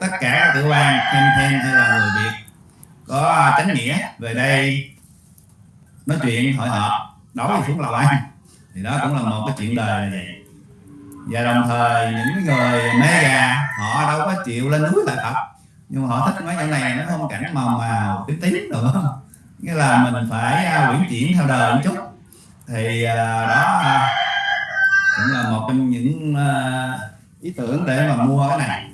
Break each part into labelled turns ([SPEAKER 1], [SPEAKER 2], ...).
[SPEAKER 1] tất cả các tiểu bang thêm thêm hay là người việt có à, chánh nghĩa về đây nói chuyện hội họp đối xuống lầu ăn. Thì đó cũng là một cái chuyện đời này. Và đồng thời những người mê gà họ đâu có chịu lên núi lại tập nhưng mà họ thích mấy chỗ này nó không cảnh màu màu tím tím nữa nghĩa là mình phải uh, quyển chuyển theo đời một chút. Thì à, đó cũng là một trong những ý tưởng để mà mua cái này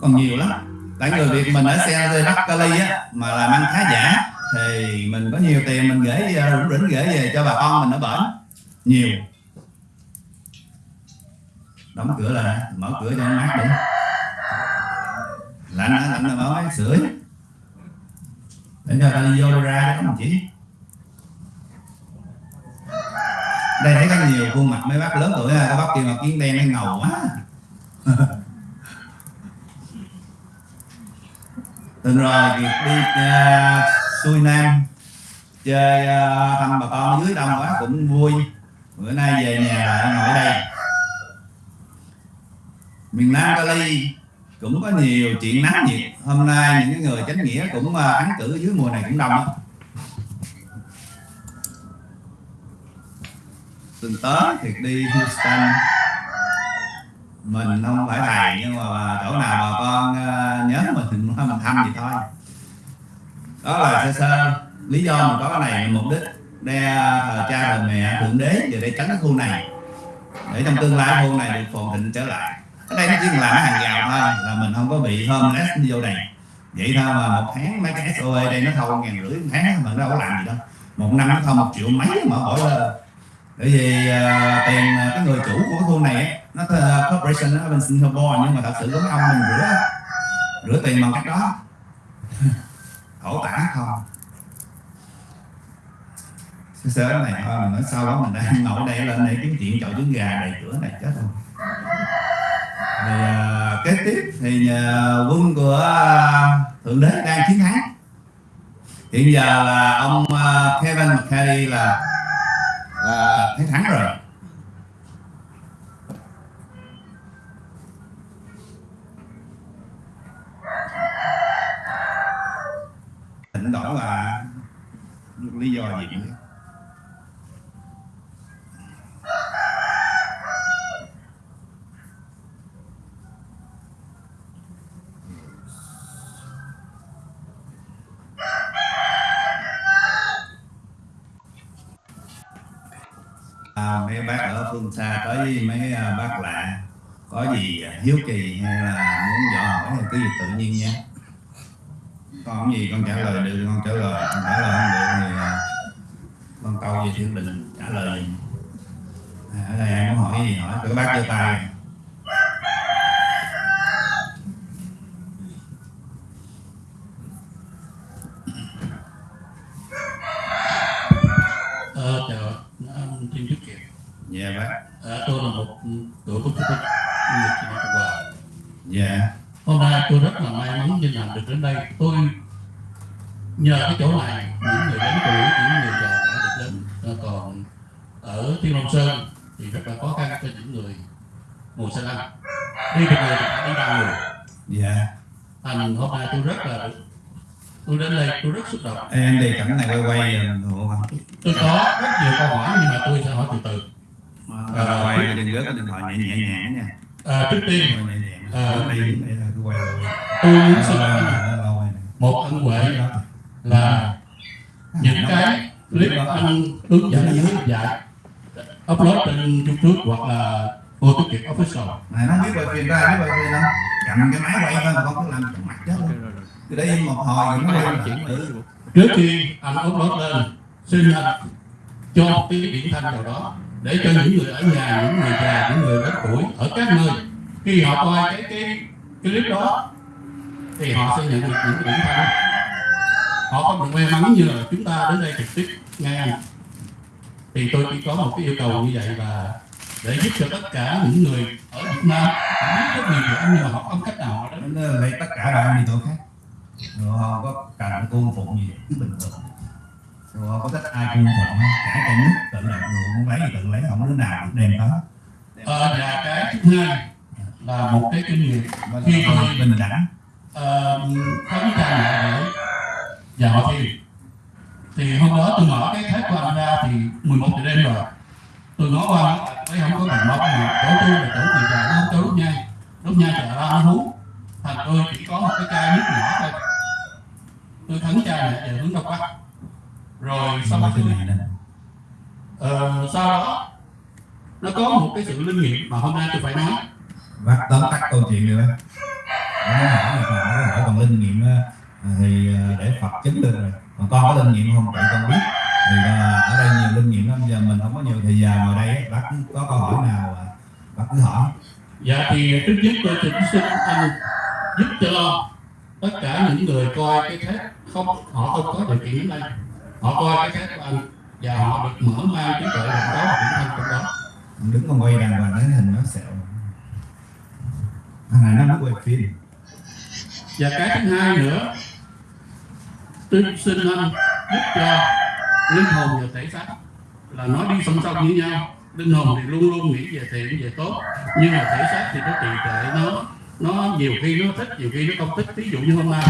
[SPEAKER 1] còn nhiều lắm. tại người việt mình ở xe Bắc Cali á mà làm ăn khá giả thì mình có nhiều tiền mình gửi rủng rỉnh gửi về cho bà con mình ở bển. Nhiều. Đóng cửa lại mở cửa cho nó mát đi lạnh á lạnh là mở máy sưởi để cho ta đi vô ra cho các chị đây thấy có nhiều khuôn mặt mấy bác lớn tuổi các bác kia mà kiến đen nó ngầu quá tuần rồi việc đi uh, xuôi nam chơi uh, thăm bà con dưới đông quá cũng vui. Bữa nay về nhà lại ngồi đây. Miền nam cali cũng có nhiều chuyện nắng nhiệt. Hôm nay những người chánh nghĩa cũng uh, cử dưới mùa này cũng đông đó. tuần tới thì đi Houston mình không phải thầy, nhưng mà chỗ nào bà con ờ, nhớ mình mình thăm gì thôi. Đó là sơ sơ, lý do mình có cái này mục đích để thờ cha thờ mẹ thượng đế về để tránh cái khu này. Để trong tương lai khu này được phồn thịnh trở lại. Ở đây nó chỉ là hàng rào thôi, là mình không có bị homeless vô này vậy thôi mà một tháng mấy cái SOE đây nó thâu ngàn rưỡi, một tháng mà nó đâu có làm gì đâu. Một năm nó thâu một triệu mấy mà hỏi là bởi vì uh, tiền ờ, cái người chủ của cái khu này nó uh, corporation ở bên Singapore nhưng mà thật sự có ông mình rửa rửa tiền bằng cách đó. Khổ tả không? Sớm này thôi mình nói sau đó mình đang ngồi đây lên đây kiếm chuyện chậu trứng gà đầy cửa này chết rồi thì uh, kế tiếp thì uh, quân của uh, thượng đế đang chiến thắng. Hiện giờ là ông uh, Kevin McCarthy là là thấy thắng rồi. Thỉnh thoảng là lý do gì? À, mấy bác ở phương xa tới mấy à, bác lạ có gì à, hiếu kỳ hay là muốn dò hỏi thì cứ việc tự nhiên nha con gì con trả lời được con trả lời con trả lời không được thì à, con câu gì thì mình trả lời. À, ở đây em muốn hỏi gì hỏi các bác giơ tay
[SPEAKER 2] Ờ, chào anh Kim Đức Kiệt.
[SPEAKER 1] Dạ bác.
[SPEAKER 2] À, tôi là một cựu quốc tịch người Việt Nam Cộng Hòa.
[SPEAKER 1] Dạ.
[SPEAKER 2] Hôm nay tôi rất là may mắn vinh hạnh được đến đây. Tôi nhờ cái chỗ này những người lớn tuổi, những người già đã được đến. À, còn ở Thiên Long Sơn thì rất là khó khăn cho những người mùa xe lăn. Đi được người thì phải đi ba người.
[SPEAKER 1] Dạ.
[SPEAKER 2] Thành hôm nay tôi rất là tôi đến đây tôi rất xúc động
[SPEAKER 1] em đi cảnh này quay quay rồi
[SPEAKER 2] tôi có rất nhiều câu hỏi nhưng mà tôi sẽ hỏi từ từ
[SPEAKER 1] à, quay đừng rớt cái điện thoại nhẹ nhẹ nhẹ nha
[SPEAKER 2] à, trước tiên
[SPEAKER 1] à,
[SPEAKER 2] tôi muốn xin một ân huệ là những cái clip anh hướng dẫn hướng dạy trên youtube hoặc là cô tiết kiệm official.
[SPEAKER 1] Này nó biết quay phim ra biết quay phim đâu cầm cái máy quay thôi mà con cứ làm trong mặt chết từ đây một hồi nó quay chuyển tự
[SPEAKER 2] trước khi anh upload lên xin anh cho cái điển thanh nào đó để cho những người ở nhà những người già những người lớn tuổi ở các nơi. Khi họ coi cái cái cái clip đó thì họ sẽ nhận được những cái điển thanh. Họ không được may mắn như là chúng ta đến đây trực tiếp nghe anh thì tôi chỉ có một cái yêu cầu như vậy và để giúp cho tất cả những người ở Việt Nam họ biết rất nhiều về anh nhưng mà họ không cách nào họ đến.
[SPEAKER 1] Lấy tất cả bạn đi chỗ khác. Rồi không có cần cung phụng gì cứ bình thường. Rồi không có thích ai cung phụng cả cái nước tự lập người muốn lấy thì tự lấy không đứa nào đem đó
[SPEAKER 2] ờ, và cái thứ hai là một cái kinh nghiệm. Khi tôi-
[SPEAKER 1] bình đẳng.
[SPEAKER 2] Ờ, khấn cha mẹ để và họ thiền thì hôm đó tôi mở cái thép của anh ra thì 11 giờ đêm rồi. Tôi nói qua thấy không có bằng móc mà chỗ tôi là chỗ người già nó không cho đốt nhang đốt nhang chợ ra nó hú thành tôi chỉ có một cái chai nước nhỏ thôi. Tôi khấn cha mẹ về hướng đông bắc rồi sau đó
[SPEAKER 1] này nè.
[SPEAKER 2] Ờ, sau đó nó có một cái sự linh nghiệm mà hôm nay tôi phải nói.
[SPEAKER 1] Bác tóm tắt câu chuyện á Nó nói hỏi là hỏi còn linh nghiệm thì à, để Phật chứng được rồi. Còn con có linh nghiệm không? Vậy con biết. Thì à, ở đây nhiều linh nghiệm lắm. Giờ mình không có nhiều thời gian. Ngồi đây bác có câu hỏi nào à, bác cứ hỏi.
[SPEAKER 2] Dạ thì trước nhất tôi xin xin anh giúp cho tất cả những người coi cái thép không họ không có điều kiện đến đây. Họ coi cái thép của anh và họ được mở mang trí tuệ và có điểm thanh trong đó.
[SPEAKER 1] Đứng con quay đàng hoàng cái hình nó sẹo. Thằng này nó mới quay phim.
[SPEAKER 2] Và cái thứ hai nữa tôi xin anh giúp cho linh hồn và thể xác là nói đi song song với nhau. Linh hồn thì luôn luôn nghĩ về thiện, về tốt, nhưng mà thể xác thì nó trì trệ nó nó nhiều khi nó thích, nhiều khi nó không thích. Ví dụ như hôm nay,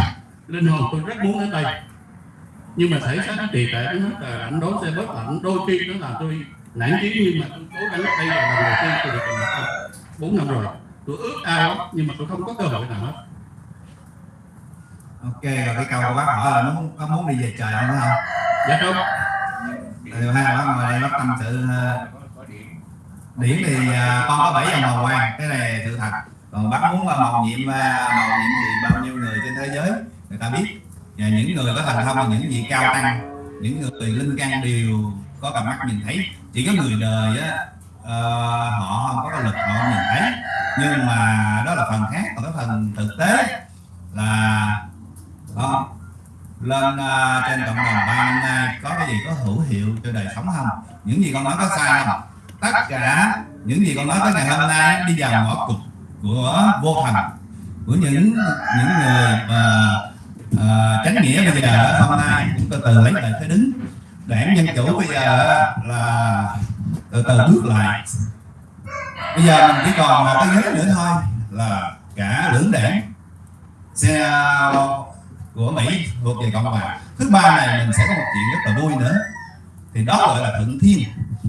[SPEAKER 2] linh hồn tôi rất muốn đến đây, nhưng mà thể xác nó trì trệ nó rất là ảnh đối xe bớt ảnh đôi khi nó làm tôi nản chí, nhưng mà tôi cố gắng đây là lần đầu tiên tôi được bốn năm rồi, tôi ước ao, nhưng mà tôi không có cơ hội nào hết
[SPEAKER 1] ok rồi cái câu của bác hỏi là nó muốn, có muốn đi về trời không phải không?
[SPEAKER 2] Dạ không
[SPEAKER 1] Điều hai bác ngồi đây bác tâm sự ờ, điển thì à, con có bảy dòng màu quan cái này sự thật còn bác muốn là màu nhiệm à, màu nhiệm thì bao nhiêu người trên thế giới người ta biết. Và những người có thành thông những vị cao tăng những người linh căn đều có cặp mắt nhìn thấy. Chỉ có người đời á ờ, họ không có cái lực họ không nhìn thấy. Nhưng mà đó là phần khác còn cái phần thực tế là đó, lên uh, trên cộng đồng ba năm nay có cái gì có hữu hiệu cho đời sống không? Những gì con nói có sai không? Tất cả những gì con nói tới ngày hôm nay đi vào ngõ cụt của vô thần của những những người uh, à, uh, tránh nghĩa bây giờ hôm nay cũng từ từ lấy lại cái đứng. Đảng dân chủ bây giờ là từ từ bước lại. Bây giờ mình chỉ còn một cái ghế nữa thôi là cả lưỡng đảng. Xe à, của Mỹ thuộc về cộng hòa. Thứ ba này mình sẽ có một chuyện rất là vui nữa. Thì đó gọi là thuận thiên.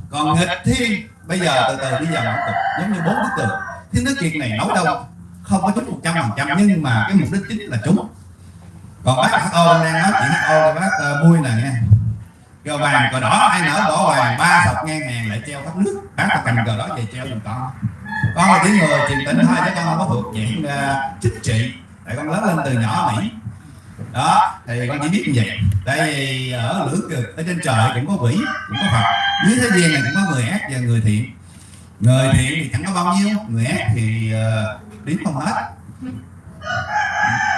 [SPEAKER 1] Còn nghịch thiên bây giờ từ từ đi vào ngõ cụt giống như bốn bức tường. Thiên đức kiệt này nấu đâu không có trúng một trăm phần trăm nhưng mà cái mục đích chính là trúng còn bác ô đang nói chuyện ô thì bác ờ, uh, vui nè nghe. Cờ vàng cờ đỏ ai nở đỏ vàng ba sọc ngang hàng lại treo khắp nước. Bác là cầm cờ đỏ về treo giùm con. Con là tiếng người truyền tỉnh thôi chứ con không có thuộc diện uh, ờ, chính trị. Tại con lớn lên từ nhỏ Mỹ đó thì con chỉ biết như vậy. Tại vì ờ, ở lưỡng cực ở trên trời cũng có quỷ cũng có phật. Dưới thế gian này cũng có người ác và người thiện. Người thiện thì chẳng có bao nhiêu người ác thì uh, đến không hết.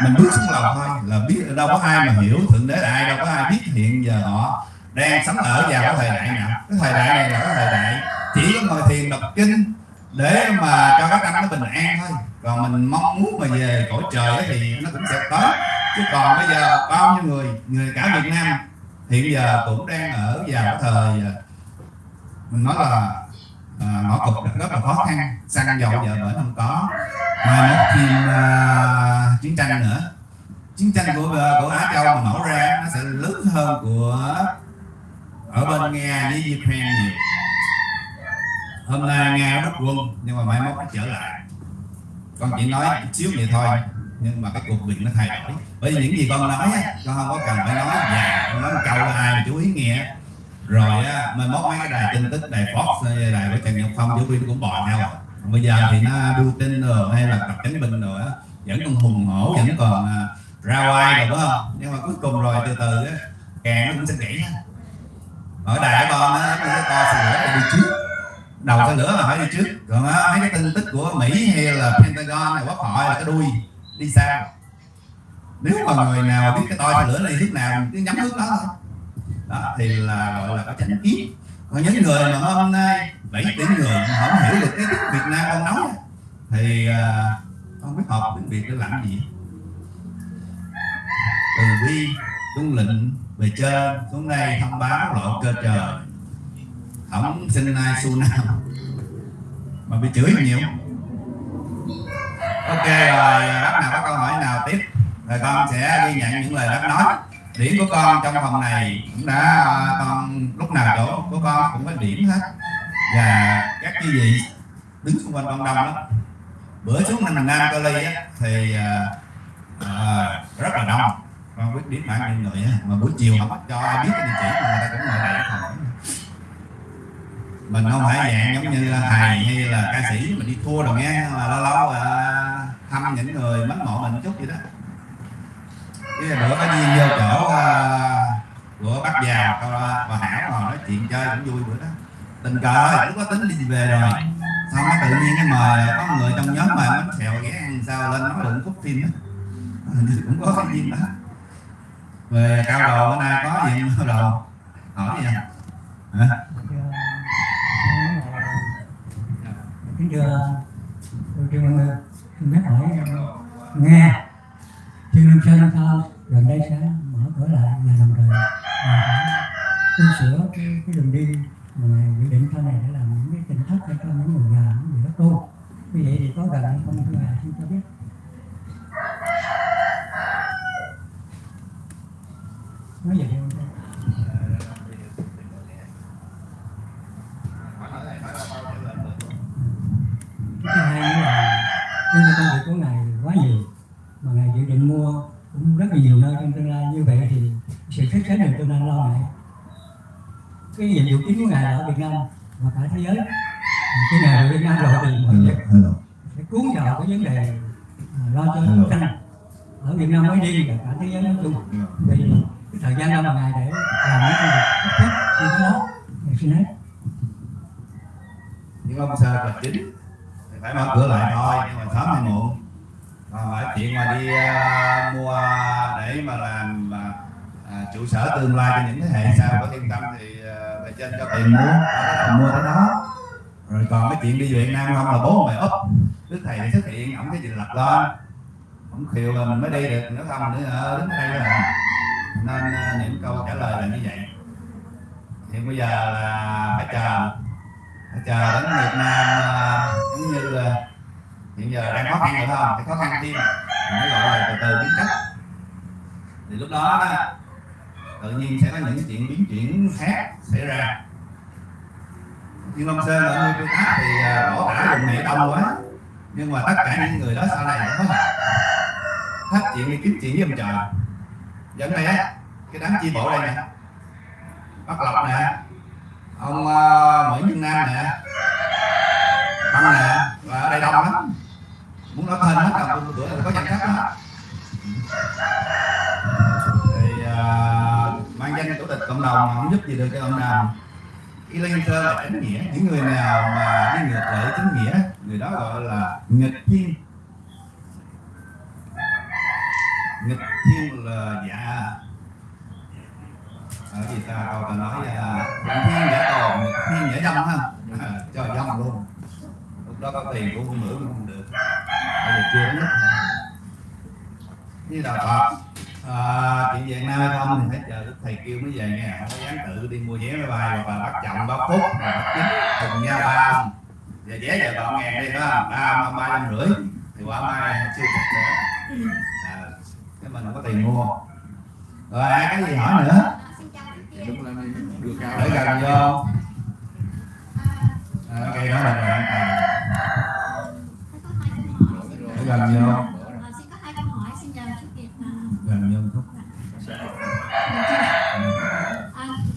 [SPEAKER 1] Mình bước xuống lầu thôi là biết đâu có ai mà hiểu thượng đế là ai đâu có ai biết hiện giờ họ đang sống ở vào cái thời đại nào. Cái thời đại này là cái thời đại chỉ có ngồi thiền đọc kinh để mà cho các tâm nó bình an thôi. Còn mình mong muốn mà về cõi trời thì nó cũng sẽ tới chứ còn bây giờ bao nhiêu người? Người cả Việt Nam. Hiện giờ cũng đang ở vào cái thời à, mình nói là à, ngõ cục rất là khó khăn. Xăng dầu giờ bởi không có. Mai mốt thêm à, chiến tranh nữa. Chiến tranh của à, của Á Châu mà nổ ra nó sẽ lớn hơn của ở bên Nga với Ukraine nhiều. Hôm nay Nga nó rút quân nhưng mà mai mốt nó trở lại. Con chỉ nói chút xíu vậy thôi nhưng mà cái cuộc mình nó thay đổi. Bởi vì những gì con nói con không có cần phải nói dài con nói câu ai mà chú ý nghe. Rồi á mai mốt mấy cái đài tin tức đài Fox đài của Trần Nhật Phong chú viên cũng bò nhau. Bây giờ thì nó đưa tin rồi hay là tập chấn binh rồi á vẫn còn hùng hổ vẫn còn à, ra oai rồi đúng không? Nhưng mà cuối cùng rồi từ từ á càng nó cũng sẽ gãy ở đài con á nó to sửa lửa là đi trước. Đầu xe lửa là phải đi trước. Còn á, mấy cái tin tức của Mỹ hay là Pentagon hay quốc hội là cái đuôi đi xa. Nếu mà người nào biết cái xe lửa này hướng nào cứ nhắm hướng đó. Thôi đó thì là gọi là có chánh kiến. Còn những người mà hôm nay 7 tỷ người mà không hiểu được cái tiếng Việt Nam con nói thì à, không biết học tiếng Việt để làm gì. Từ bi tuân lệnh về trên xuống đây thông báo lộ cơ trời. Không xin ai su nào. Mà bị chửi nhiều ok rồi bác nào có câu hỏi nào tiếp? Rồi con sẽ ghi nhận những lời bác nói. Điểm của con trong phòng này cũng đã con lúc nào chỗ của con cũng có điểm hết. Và các quý vị đứng xung quanh con đông lắm bữa xuống mình nam cơ ly á, thì à, rất là đông. Con biết điểm bạn nhiêu người á mà buổi chiều không cho ai biết cái địa chỉ mà người ta cũng ngồi lại hỏi mình không phải dạng giống như là thầy hay là ca sĩ mình đi thua rồi nghe mà lâu lâu à, thăm những người mến mộ mình chút vậy đó. Cái bữa có duyên vô chỗ à, của bác già bà hảo ngồi nói chuyện chơi cũng vui bữa đó. Tình cờ cũng có tính đi về rồi. Xong cái tự nhiên cái mời có người trong nhóm mời bánh xèo ghé ăn sao lên nói đừng cút phim đó cũng có cái duyên đó. Về cao đồ bữa nay có gì cao đồ. Hỏi gì không hả
[SPEAKER 3] bây giờ tôi trương xin hỏi nghe. Trương Nam Sơn sao gần đây sẽ mở cửa lại nhà đồng thời à, tu sửa cái, cái đường đi mà dự định sau này để làm những cái tỉnh thất cho những người già những người đó tu như vậy thì có gần hay không thưa ngài xin cho biết nói vậy không cái thứ hai nữa là nhưng mà công việc của ngài quá nhiều mà ngài dự định mua cũng rất là nhiều nơi trong tương lai như vậy thì sự phát triển đường tương lai lo ngại cái nhiệm vụ chính của ngài là ở Việt Nam và cả thế giới Mà khi ngài về Việt Nam rồi thì mọi việc
[SPEAKER 1] hello
[SPEAKER 3] sẽ cuốn vào cái vấn đề à, lo cho chiến tranh ở Việt Nam nói riêng và cả thế giới nói chung vì cái thời gian đâu mà ngài để làm những công việc cấp thiết như thế đó ngài xin hết
[SPEAKER 1] những ông sơ là chính thì phải mở cửa lại thôi nhưng mà sớm hay muộn còn phải chuyện mà đi à, mua để mà làm à, à, trụ sở tương lai cho những thế hệ sau có thiên tâm thì à, bề trên cho tiền mua đó là mua tới đó rồi còn cái chuyện đi Việt Nam không là bố mày úp đức thầy này xuất hiện ổng cái gì lập lên ổng khiều là mình mới đi được nếu không nữa ở đứng đây rồi nên à, những câu trả lời là như vậy hiện bây giờ là phải chờ phải chờ đến Việt Nam à, giống như là hiện giờ đang khó khăn rồi phải không phải khó khăn thêm mình mới gọi là từ từ biến cách thì lúc đó á, tự nhiên sẽ có những cái chuyện biến chuyển khác xảy ra nhưng ông sơn ở nơi tôi khác thì à, đổ tả vùng này đông quá nhưng mà tất cả những người đó sau này nó có hết chuyện đi kiếm chuyện với ông trời dẫn đây á cái đám chi bộ đây nè bắc lộc nè ông uh, nguyễn trung nam nè băng nè và ở đây đông lắm muốn nói tên hết đâu bữa có danh sách đó thì uh, mang danh chủ tịch cộng đồng không giúp gì được cho ông nào cái liên sơ là chánh nghĩa những người nào mà đi ngược lại chánh nghĩa người đó gọi là nghịch thiên nghịch thiên là dạ ở gì ta câu ta nói là nghịch thiên giả tồn nghịch thiên giả dâm ha à, cho dâm luôn lúc đó có tiền cũng không nữa cũng không được bây giờ chưa đến lúc như đạo Phật à, chuyện Việt Nam hay không thì phải chờ đức thầy kêu mới về nghe không có dám tự đi mua vé máy bay hoặc là bắt chồng bắt phút hoặc bắt chính cùng nhau ba ông giờ vé giờ còn ngàn đi đó ba ba trăm rưỡi thì quả mai chưa chắc nữa à, cái mua rồi ai cái gì hỏi nữa? Để gần vô. À, cây đó là bạn để gần vô.
[SPEAKER 4] Ờ,
[SPEAKER 1] gần vô chút.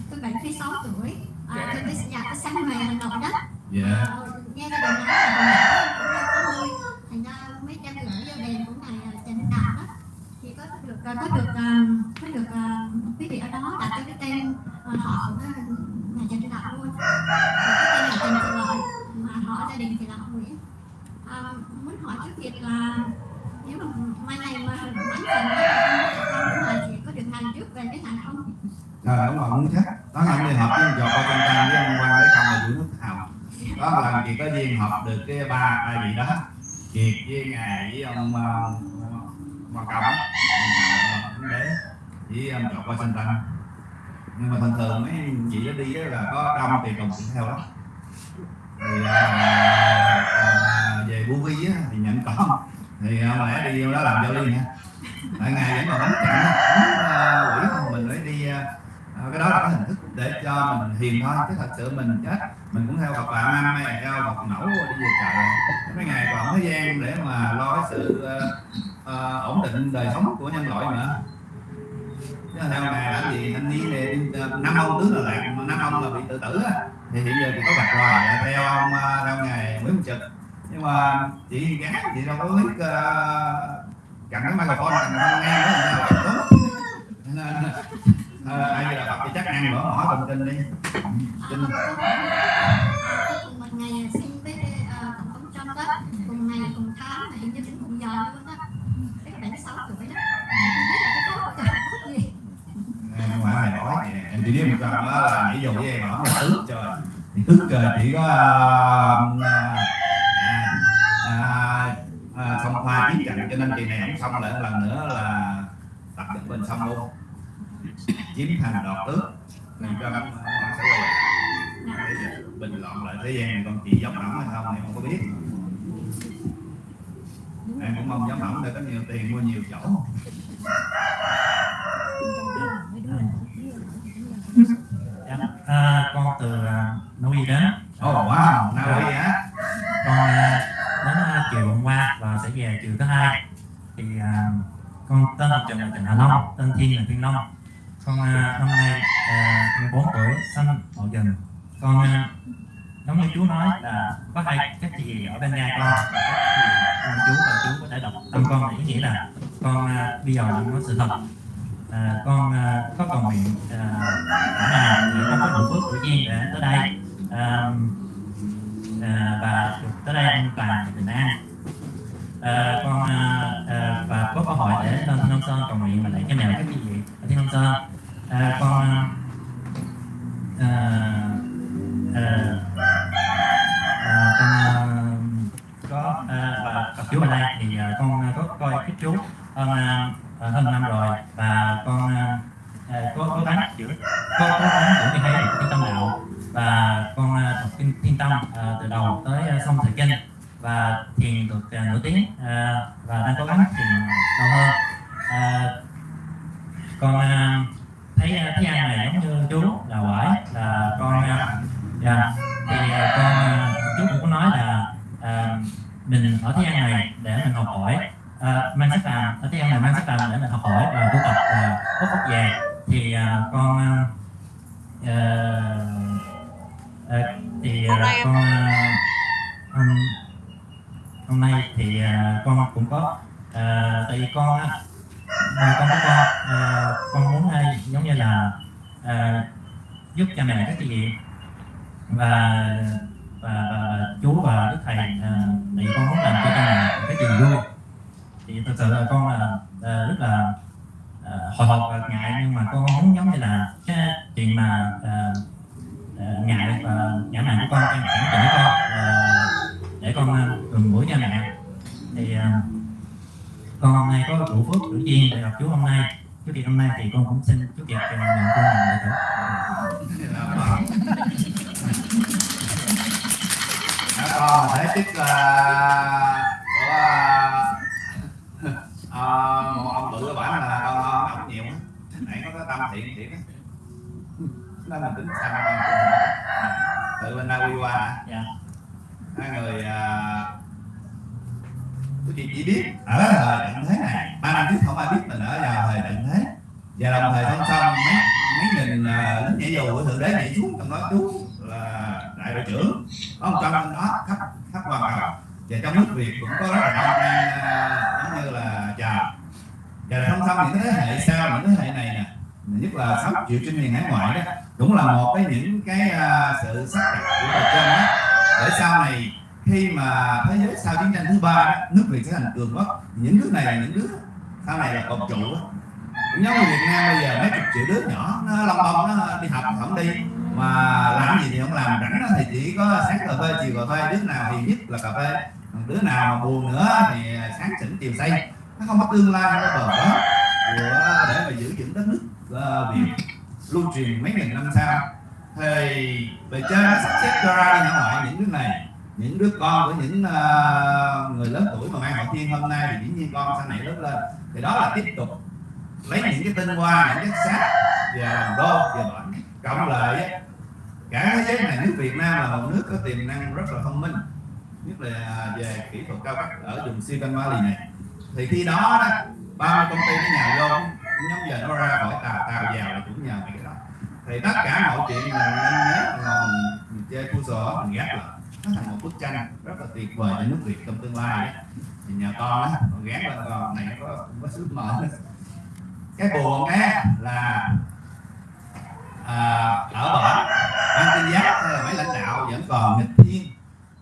[SPEAKER 4] Tôi 76 tuổi. À, tôi tới nhà có sáng Nội đó.
[SPEAKER 1] Dạ.
[SPEAKER 4] Ờ, nghe gia đình nói là còn nhỏ cũng đâu có nuôi thành ra mấy trăm gửi vô đền của ngài à, Trần Hưng Đạo đó thì có được ờ, có được cái có quý vị ở đó đặt cái cái ờ, tên họ của nhà Trần Hưng Đạo luôn. Cái tên là Trần tự Lợi mà họ gia đình thì là họ Nguyễn. À, muốn hỏi trước việc là nếu mà mai này mà bán phần đó là con có được hàng trước về cái hàng không?
[SPEAKER 1] Trời đúng rồi muốn chắc. Đó là đi hợp với ông Giọt qua Trang với ông Quang Lấy Công là giữ nước hào Đó là chị có duyên hợp được cái ba ai vị đó. Kiệt với ngài với ông uh, Hoàng Công thánh Đế chỉ ông qua Tân tăng Nhưng mà thường thường mấy chị đó đi là có đông thì đồng cũng theo đó thì à, à, về Bu Vi á, thì nhận con. Thì à, lẽ đi vô đó làm cho đi nha. tại ngày vẫn còn đánh trận á, à, quỷ mình phải đi à, à, cái đó là cái hình thức để cho mình hiền thôi chứ thật sự mình chết mình cũng theo Phật bạn năm hay theo bọc mẫu đi về trời mấy ngày còn thời gian để mà lo cái sự uh, uh, ổn định đời sống của nhân loại nữa. Chứ theo ngài làm gì anh đi về năm ông tướng là lạc năm ông là bị tự tử á. Thì hiện giờ thì có bạch rồi theo ông ờ, theo ngài Nguyễn Trực. Nhưng mà chị gái chị đâu có biết uh, cầm cái microphone cầm nghe nữa nên uh, ai là Phật thì chắc ăn mở hỏi thông tin đi. Kinh.
[SPEAKER 4] Một ngày sinh với ờ, tổng thống Trump đó. Cùng ngày cùng tháng mà như cũng cùng giờ luôn đó cái mươi sáu tuổi đó
[SPEAKER 1] phải mày nói em chỉ biết một lần đó là nãy giờ với em là tước trời. Thì tước trời chỉ có à, à, à, xong hoa chiến trận cho nên kỳ này không xong lại lần nữa là tập được bên xong luôn chiếm thành đoạt tước làm cho ông sẽ quay lại Bây giờ bình loạn lại thế gian này con chị giống ẩm hay không thì không có biết em cũng mong giống ẩm để có nhiều tiền mua nhiều chỗ
[SPEAKER 5] Dạ, à, con từ à, Na Uy đến.
[SPEAKER 1] ồ oh, wow Na Uy á
[SPEAKER 5] Con à, đến à, chiều hôm qua và sẽ về chiều thứ hai. Thì à, con tên là Trần là Trần Hà Long, tên Thiên là Thiên Long. Con à, năm nay à, 14 tuổi, sinh Mậu Dần. Con à, giống như chú nói là có hai các chị ở bên nhà con và các chị con chú và chú có thể đọc tâm con này. Ý nghĩa là con à, bây giờ đang nói sự thật. À, con à, có cầu nguyện à, là con có đủ phước của nhiên để tới đây. À, à, và tới đây an toàn bình an. À, con à, à, và có cơ hội để lên Thiên Long Sơn cầu nguyện và lại cái mèo các chị ở Thiên Long Sơn à, con à, à, à, con à, có à, và gặp chú ở đây thì à, con à, có coi cái chú hơn à, hơn năm rồi. Và con à, à có cố gắng giữ có cố gắng giữ cái hay cái tâm đạo. Và con à, đọc kinh thiên tâm à, từ đầu tới à, xong thời kinh và thiền được à, tiếng à, và đang cố gắng thiền lâu hơn. À, con à, thấy à, thấy ăn này giống như chú là quải là con à, dạ. Thì à, con chú cũng có nói là à, mình ở thế gian này để mình học hỏi. À, mang sách làm ở thế gian này mang sách làm để mình học hỏi và tu tập và có phúc về thì à, con à, à, thì à, con à, hôm, hôm nay thì à, con cũng có à, tại vì con à, con có con à, con muốn hay giống như là à, giúp cha mẹ các chị và và, và chú và đức thầy ờ, à, thì con muốn làm cho cha mẹ cái chuyện vui. Thì thực sự là con là à, rất là à, hồi hộp và ngại nhưng mà con muốn giống như là cái chuyện mà à, ngại và ngã mạn của con em cảm tỉnh con à, để con à, gần gũi cha mẹ. Thì à, con hôm nay có đủ phước đủ duyên để gặp chú hôm nay. Chú Kiệt hôm nay thì con cũng xin chú Kiệt à, nhận con làm đệ tử.
[SPEAKER 1] Đó, con thấy chức là của à, một ông bự bản là con ổng nhiều nãy có tâm thiện thiện á. Nên mình tính con từ bên Uy qua hả?
[SPEAKER 5] Dạ.
[SPEAKER 1] hai người à, quý chị chỉ biết ở thời tận thế này ba năm trước không ai biết mình ở vào thời tận thế. Và đồng thời song song mấy mấy nghìn à, lính nhảy dù của thượng đế nhảy xuống trong đó chú là đại đội trưởng. Có một trăm trong đó khắp khắp hoàn cầu và trong nước việt cũng có rất là đông à, giống như là chờ và song song những cái thế hệ sau những thế hệ này nè nhất là sáu triệu trên miền hải ngoại đó cũng là một cái những cái uh, sự xác định của thời trên đó. Để sau này khi mà thế giới sau chiến tranh thứ ba nước việt sẽ thành cường quốc. Những nước này là những nước sau này là cộng chủ. Đó. cũng giống như việt nam bây giờ mấy chục triệu đứa nhỏ nó lông bông nó đi học không đi. Mà làm gì thì không làm rảnh thì chỉ có sáng cà phê chiều cà phê. Đứa nào thì nhất là cà phê. Đứa nào mà buồn nữa thì sáng chỉnh chiều say. Nó không có tương lai nó bờ đó của để mà giữ vững đất nước uh, việt. Lưu truyền mấy nghìn năm sau. Thì bề trên nó sắp xếp cho ra đi ngoại những thứ này những đứa con của những ờ, người lớn tuổi mà mang hậu thiên hôm nay thì dĩ nhiên con sau này lớn lên. Thì đó là tiếp tục lấy những cái tinh hoa những cái xác và làm đô và bệnh cộng lại cả thế giới này nước Việt Nam là một nước có tiềm năng rất là thông minh nhất là về kỹ thuật cao cấp ở vùng Silicon Valley này. Thì khi đó đó 30 công ty nó nhào vô nhóm giờ nó ra khỏi tàu tàu vào là cũng nhờ cái đó. Thì tất cả mọi chuyện mình nên nhớ là mình, chơi khu sổ mình gác lại nó thành một bức tranh rất là tuyệt vời cho nước Việt trong tương lai. Thì nhờ con á con gán lên con này nó có có sứ mở. Cái buồn á là à, ở bển ban tin giác hay là mấy lãnh đạo vẫn còn nghịch thiên.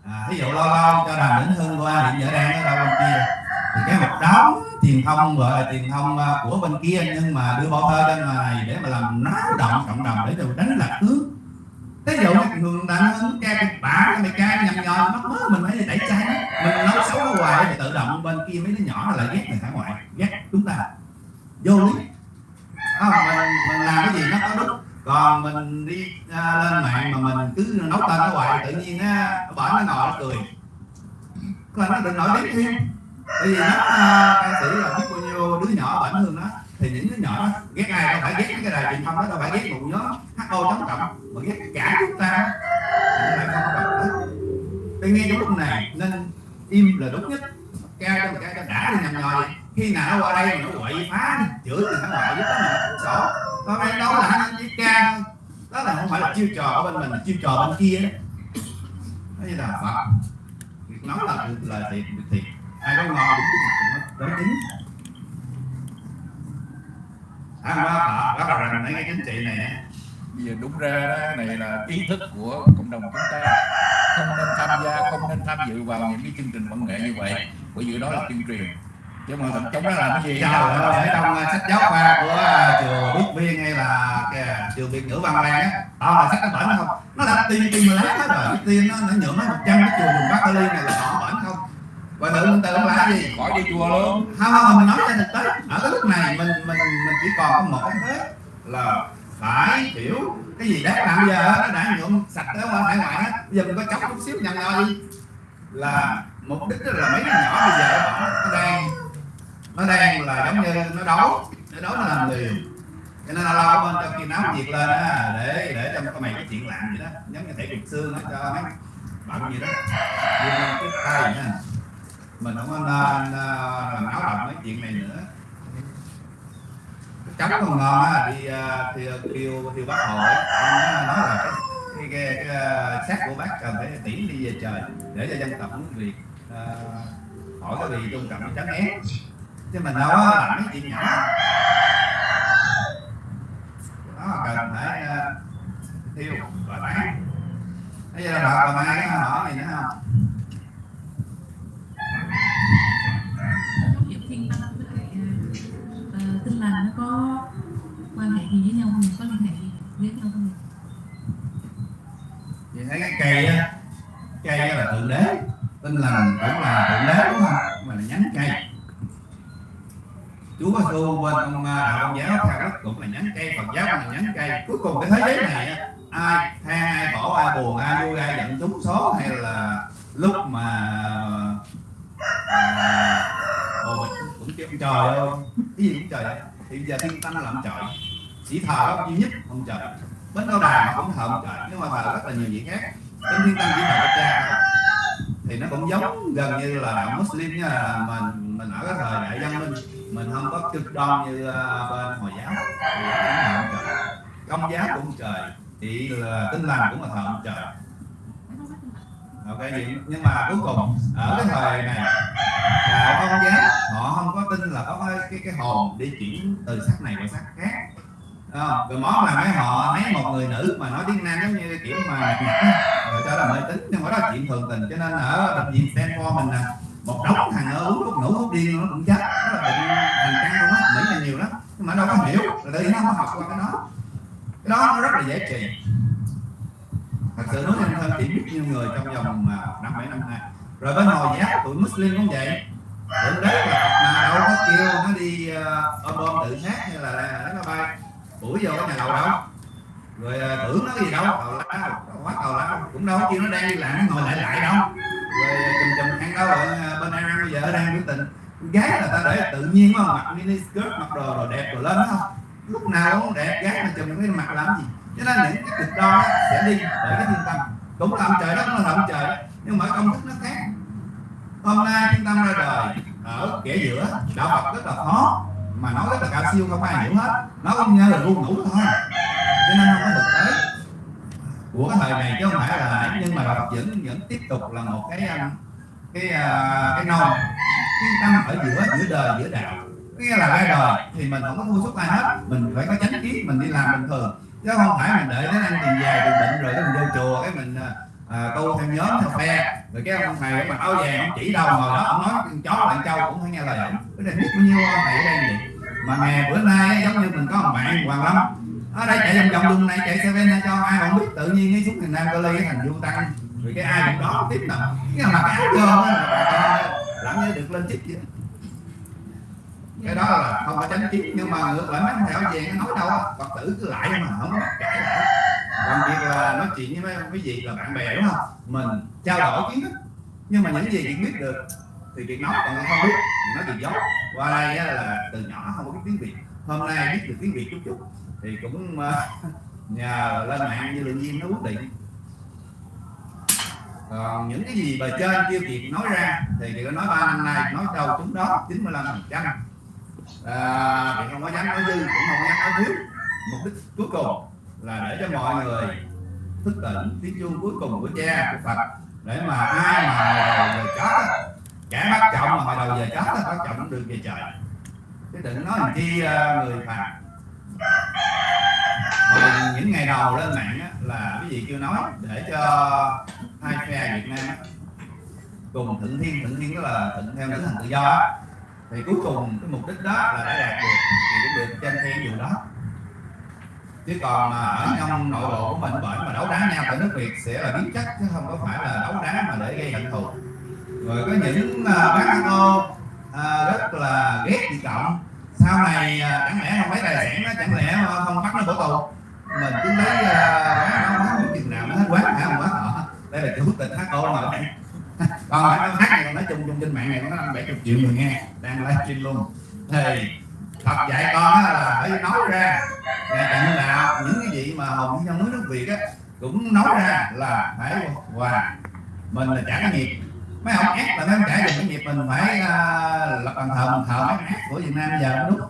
[SPEAKER 1] À, ví dụ lo lo cho đàm vĩnh hưng qua hiện giờ đang ở đâu bên kia. Thì cái một đóng truyền thông gọi là truyền thông à, của bên kia nhưng mà đưa bộ thơ lên này để mà làm náo động cộng đồng để rồi đánh lạc hướng. Thế dụ cái người ta hứng ca kịch bản cái mày ca nhầm nhò nó mớ mình phải đẩy chai nó mình nói xấu nó hoài thì tự động bên kia mấy đứa nhỏ nó lại ghét người hải ngoại ghét chúng ta. Vô lý. Không, mình mình làm cái gì nó có đúng. Còn mình đi à, lên mạng mà mình cứ nấu tên nó hoài tự nhiên á bởi nó ngồi nó cười. Là nó đừng nổi tiếng thêm. Tại vì nó à, ca sĩ là biết bao nhiêu đứa nhỏ bản hương nó. Thì những đứa nhỏ đó ghét ai đâu phải ghét cái đài truyền thông đó đâu phải ghét một nhóm ho chống cộng mà ghét cả chúng ta à, chúng ta không có bật hết. Tôi nghe trong lúc này nên im là đúng nhất. Ca cho một ca cho đã đi nhầm nhòi khi nào nó qua đây mà nó quậy phá đi, chửi thì nó gọi giúp nó sổ còn đây đó là anh với ca. Đó là không phải là chiêu trò ở bên mình là chiêu trò bên kia. Đó đó như là phật. Việc nói là là thiệt việc thiệt. Ai có ngon đúng cái mặt nó nói chính ăn ba phật đó là rành mấy cái chính trị này
[SPEAKER 6] bây giờ đúng ra đó này là ý thức của cộng đồng chúng ta không nên tham gia không nên tham dự vào những cái chương trình văn nghệ như vậy bởi vì đó là tuyên truyền chứ mà trong đó làm cái gì
[SPEAKER 1] ơi, ở trong sách giáo khoa của trường Đức Viên hay là cái trường Việt ngữ Văn Lan á, toàn là sách nó bẩn không? Nó đã tiên tiên mà lấy hết rồi, tiên nó nó nhuộm nó một trăm cái trường vùng Bắc Berlin này là họ bẩn không? Và tự mình tự nó là cái gì?
[SPEAKER 6] khỏi đi chùa luôn
[SPEAKER 1] Không không, mình nói cho thực tế, ở cái lúc này mình mình mình chỉ còn có một cái thế là phải hiểu. Cái gì đáng làm bây giờ đã nhuộm sạch tới qua hải ngoại hết, bây giờ mình có chóc chút xíu nhầm nhoi đi là mục đích là mấy cái nhỏ bây giờ nó đang nó đang là giống như nó đấu. Nó đấu nó làm liều. Cho nên là lâu bên trong khi náo nhiệt lên á để để cho cái mày cái chuyện làm vậy đó. Giống như thể cục xương nó cho mấy bận gì đó. Nhưng cái tay nha mình không có nên ờ, làm náo động mấy chuyện này nữa chấm còn ngon á đi thiêu thì kêu kêu bác hồ ông nói là cái cái, cái, cái, à, xác của bác cần phải tiễn đi về trời để cho dân tộc nước việt à, khỏi cái bị trung trọng tránh ép chứ mình đâu có làm mấy chuyện nhỏ. Đó cần phải uh, thiêu và bán. Bây giờ là còn ai cái họ này nữa không
[SPEAKER 7] là nó có quan hệ gì với nhau không? Có liên hệ gì với nhau không?
[SPEAKER 1] thì thấy cái cây á cây á là thượng đế. Tinh lành cũng là thượng đế đúng không? Mà là nhánh cây. Chúa Giêsu bên ông à, đạo ông giáo theo đất cũng là nhánh cây Phật giáo cũng là nhánh cây. Cuối cùng cái thế giới này ai than ai khổ ai buồn ai vui ai giận trúng số hay là lúc mà à, ồ cũng kêu trời ơi cái gì cũng trời ơi thì giờ thiên ta nó làm trời chỉ thờ có duy nhất ông trời bến cao đà cũng thờ ông trời nhưng mà thờ rất là nhiều vị khác. Bên thiên tăng chỉ thờ cha thì nó cũng giống gần như là đạo Muslim nha là mình mình ở cái thời đại văn minh, mình không có cực đoan như ờ, bên hồi giáo. Hồi giáo cũng thờ ông trời. Công giáo cũng trời, thì là tinh lành cũng là thờ ông trời ok nhưng mà cuối cùng ở cái thời này là con giáo họ không có tin là có cái cái, cái hồn đi chuyển từ sắc này qua sắc khác. Không? rồi món là mấy họ mấy một người nữ mà nói tiếng nam giống như kiểu mà rồi cho là mê tín nhưng mà đó là chuyện thường tình. Cho nên ở bệnh viện Stanford mình nè một đống thằng ở uống thuốc ngủ thuốc điên nó cũng chết. Đó là bệnh thành căn luôn á mỹ là nhiều lắm nhưng mà đâu có hiểu. Rồi tự nhiên nó không học qua cái đó. Cái đó nó rất là dễ trị thật sự nói nhân thân chỉ biết nhiều người trong vòng à, năm bảy năm nay rồi bên hồi giáo tụi Muslim cũng vậy. Tụi đế là mà đâu có kêu nó đi uh, ôm ôm tự sát hay là à, nó nó bay. Buổi vô cái nhà lầu đâu. Rồi à, tưởng nó gì đâu. Tàu lá quá tàu lá. Cũng đâu có kêu nó đang đi làm nó ngồi lại lại đâu. Rồi chùm chùm ăn đâu rồi bên ăn bây giờ đang biểu tình. Gái là ta để tự nhiên mà mặc mini skirt mặc đồ rồi đẹp rồi lên đó không? Lúc nào cũng đẹp gái mà chùm cái mặt làm gì? Cho nên những cái cực đo đó sẽ đi để cái thiên tâm. Cũng làm trời đó cũng là làm trời đó. nhưng mà công thức nó khác. Hôm nay thiên tâm ra đời ở kẻ giữa đạo Phật rất là khó, mà nói rất là cao siêu, không ai hiểu hết. Nó cũng như là ru ngủ thôi. Cho nên không có thực tế. Của cái thời này chứ không phải là nhưng mà đạo Phật vẫn vẫn tiếp tục là một cái um, cái uh, cái non thiên tâm ở giữa giữa đời, giữa đạo. Nghĩa là ra đời thì mình không có mua suốt ai hết. Mình phải có chánh kiến, mình đi làm bình thường chứ không phải mình đợi đến anh tiền về tiền bệnh rồi cái mình vô chùa cái mình à, à tu theo nhóm theo phe. Rồi cái ông thầy mà áo vàng ông chỉ đâu ngồi đó ông nói con chó bạn trâu cũng phải nghe lời ổng. Cái này biết bao nhiêu ông thầy ở đây vậy? Mà ngày bữa nay giống như mình có một bạn hoàng lâm ở đây chạy vòng vòng đường này chạy xe ven cho ai không biết tự nhiên cái xuống miền nam cơ ly cái thành du tăng. Rồi cái ai cũng đó tiếp nào cái là mặc áo vô á là làm như được lên chức vậy? Cái đó là không phải tránh kiến nhưng mà ngược lại mấy thằng thầy áo nó nói đâu phật tử cứ lại mà không có cãi lại. Làm việc là nói chuyện với mấy quý vị là bạn bè, đúng không? Mình trao đổi kiến thức, nhưng mà những gì chuyện biết được thì việc nói, còn không biết thì nói chuyện dốt qua đây là từ nhỏ không có biết tiếng việt, hôm nay biết được tiếng việt chút chút, thì cũng ờ, nhờ lên mạng như lượng nhiên nó quyết định. Còn những cái gì bề trên kêu kiệt nói ra thì chị nói ba năm nay, nói đâu chúng đó 95 phần trăm à, thì không có dám nói dư cũng không có dám nói thiếu mục đích cuối cùng là để cho mọi người thức tỉnh tiếng chuông cuối cùng của cha của phật để mà ai mà hồi đầu về chết kẻ bắt trọng mà hồi đầu về chết bắt trọng được về trời chứ đừng nói làm chi à, người phật hồi những ngày đầu lên mạng á, là cái gì kêu nói để cho hai phe Việt Nam á, cùng thượng thiên thượng thiên đó là thượng theo tinh hành tự do á thì cuối cùng cái mục đích đó là đã đạt được thì cũng được trên theo điều đó. Chứ còn mà ở trong nội bộ của mình bởi mà đấu đá nhau tại nước Việt sẽ là biến chất chứ không có phải là đấu đá mà để gây hận thù. Rồi có những uh, bác ô uh, à, rất là ghét chị cộng sau này uh, chẳng lẽ không lấy tài sản nó chẳng lẽ không bắt nó bỏ tù? Mình cứ lấy uh, bán nó bán chừng nào nó hết quán hả không quá họ đây là chủ tịch ô mà bạn còn lại nó hát này còn nói chung chung trên mạng này nó năm bảy chục triệu người nghe đang livestream luôn. Thì Phật dạy con là phải nói ra. Nghe tận đạo những cái gì mà hồng nhân nước nước Việt á cũng nói ra là phải hòa. Mình là trả cái nghiệp. Mấy ông ép là mấy ông trả được cái nghiệp mình phải uh, lập bàn thờ bàn thờ mấy ép của Việt Nam bây giờ đúng.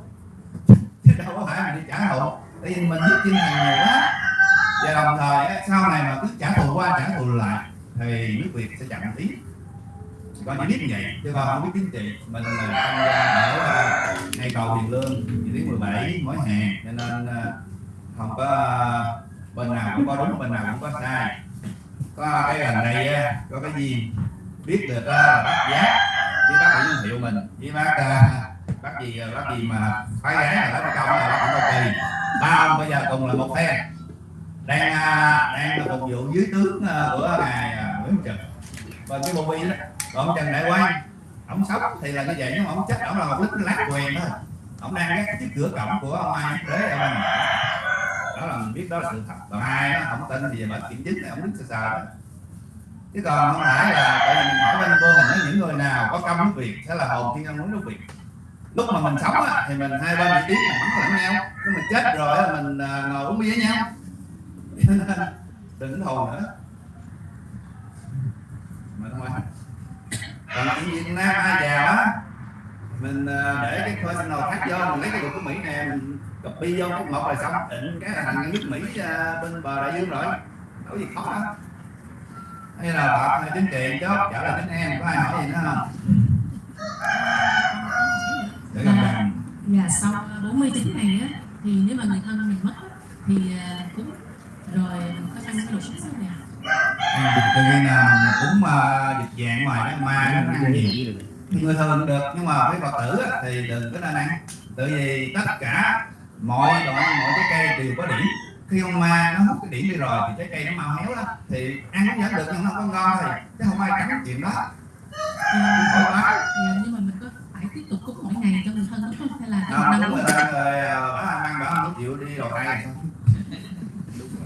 [SPEAKER 1] Chứ đâu có phải mình đi trả thù. Tại vì mình giúp chinh hàng nhiều quá. Và đồng thời sau này mà cứ trả thù qua trả thù lại thì nước Việt sẽ chậm tiếng có những biết vậy chứ con không biết chính trị mình là tham gia ở ngay cầu tiền Lương vị trí 17 mỗi hè cho nên à, không có, bên nào cũng có đúng, bên nào cũng có sai. Có cái lần này à, có cái gì biết được à, bác giá, với bác Nguyễn hiệu mình. Với bác bác gì bác gì mà phái gái là bác công là bác Tổng Cao Kỳ. Ba ông bây giờ cùng là một phe đang đang là phục vụ dưới tướng của ngài Nguyễn Trực. Và cái bộ đó còn Trần Đại Quang ông sống thì là như vậy nhưng mà ông chết ông là một lính lát quyền thôi. Ông đang gác chiếc cửa cổng của ông ai thế ông đang đó là mình biết đó là sự thật. Còn ai đó không tin thì giờ kiểm chứng là ông đứng sờ sờ đó. Chứ còn không phải là tại vì mình hỏi bên cô mình nói những người nào có công nước việt sẽ là hồn thiên ông nước việt. Lúc mà mình sống á, thì mình hai bên bị tiếng mình bắn lẫn nhau. Nhưng mình chết rồi á, mình à, ngồi uống bia với nhau. Đừng thù nữa. Mà thôi còn chuyện Việt Nam ai giàu á. Mình ờ, để cái personal khác vô mình lấy cái luật của Mỹ nè mình copy vô cái một là xong định cái là thành nước Mỹ ờ, bên bờ đại dương rồi. Có gì khó đâu. Hay là bạn chính trị chốt trở lại đến em có ai hỏi gì nữa không? Để gần gần
[SPEAKER 7] Dạ sau 49 ngày á thì nếu mà người thân mình mất thì à, cúng rồi có ăn cái đồ sống này
[SPEAKER 1] tự nhiên là mình cũng uh, dịch dạng ngoài đó ma nó ăn gì người thường được nhưng mà với phật tử á, thì đừng có nên ăn. Tại vì tất cả mọi loại mọi trái cây đều có điểm. Khi con ma nó hút cái điểm đi rồi thì trái cây nó mau héo lắm. Thì ăn cũng vẫn được nhưng nó không có ngon thôi chứ không ai cấm chuyện đó.
[SPEAKER 7] À, dạ, nhưng mà mình có phải tiếp tục cúng mỗi ngày cho người thân đúng không? Hay là
[SPEAKER 1] đó
[SPEAKER 7] năm
[SPEAKER 1] đúng rồi rồi bà ăn bà không chịu đi đầu tay rồi sao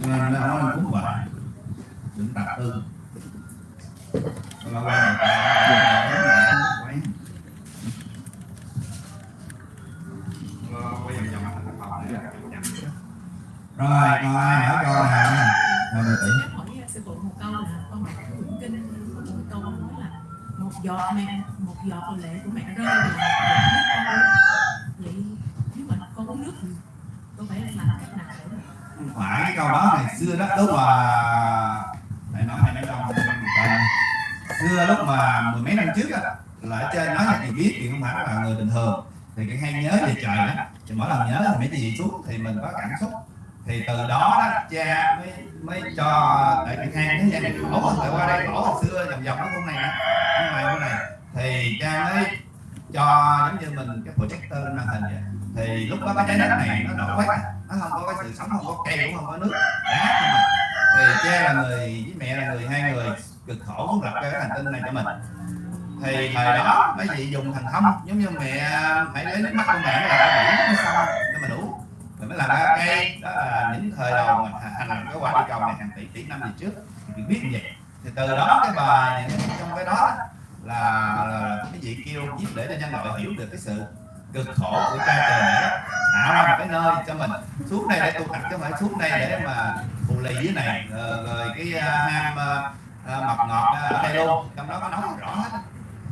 [SPEAKER 1] đúng rồi nên nó nói cúng hoài đừng tập tư lâu quen người ta quay lâu quay vòng vòng thành phòng này rồi còn ai hỏi câu nè. Rồi mình tỷ
[SPEAKER 7] hỏi sư phụ một câu là con đọc quyển kinh. Có một câu nói là một giọt mẹ một giọt lệ của mẹ rơi là một giọt con vậy nếu mà con uống nước thì con phải làm cách nào để
[SPEAKER 1] không phải cái câu đó ngày xưa đó lúc mà phải nói hay nói trong còn xưa lúc mà mười mấy năm trước á là ở trên nói là chị biết thì không phải là người bình thường. Thì cái hay nhớ về trời đó thì mỗi lần nhớ thì mấy chị xuống thì mình có cảm xúc. Thì từ đó đó cha mới mới cho tại cái hang thế gian này khổ tại qua đây? Khổ hồi xưa vòng vòng nó khu này á, ngoài khu này thì cha mới cho giống như mình cái projector lên màn hình vậy. Thì lúc đó cái trái đất này nó đổ quét à. nó không có cái sự sống không có cây cũng không có nước đá không à. thì cha là người với mẹ là người hai người cực khổ muốn lập ra cái hành tinh này cho mình. Thì thời đó mấy vị dùng thành thông giống như mẹ phải lấy nước mắt của mẹ là biển mới xong cho mình uống. Rồi mới làm ra cây. đó là những thời đầu mà hành cái quả địa cầu này hàng tỷ tỷ năm về trước. Thì biết như vậy. Thì từ đó cái bài những trong cái đó là, là cái vị kêu viết để cho nhân loại hiểu được cái sự cực khổ của cha trời mẹ tạo ra một cái nơi cho mình. Xuống đây để tu tập chứ không phải xuống đây để mà phù lì dưới này. Rồi, rồi cái uh, ham uh, uh, mập ngọt uh, ở đây luôn. Trong đó có nói rõ hết. Á.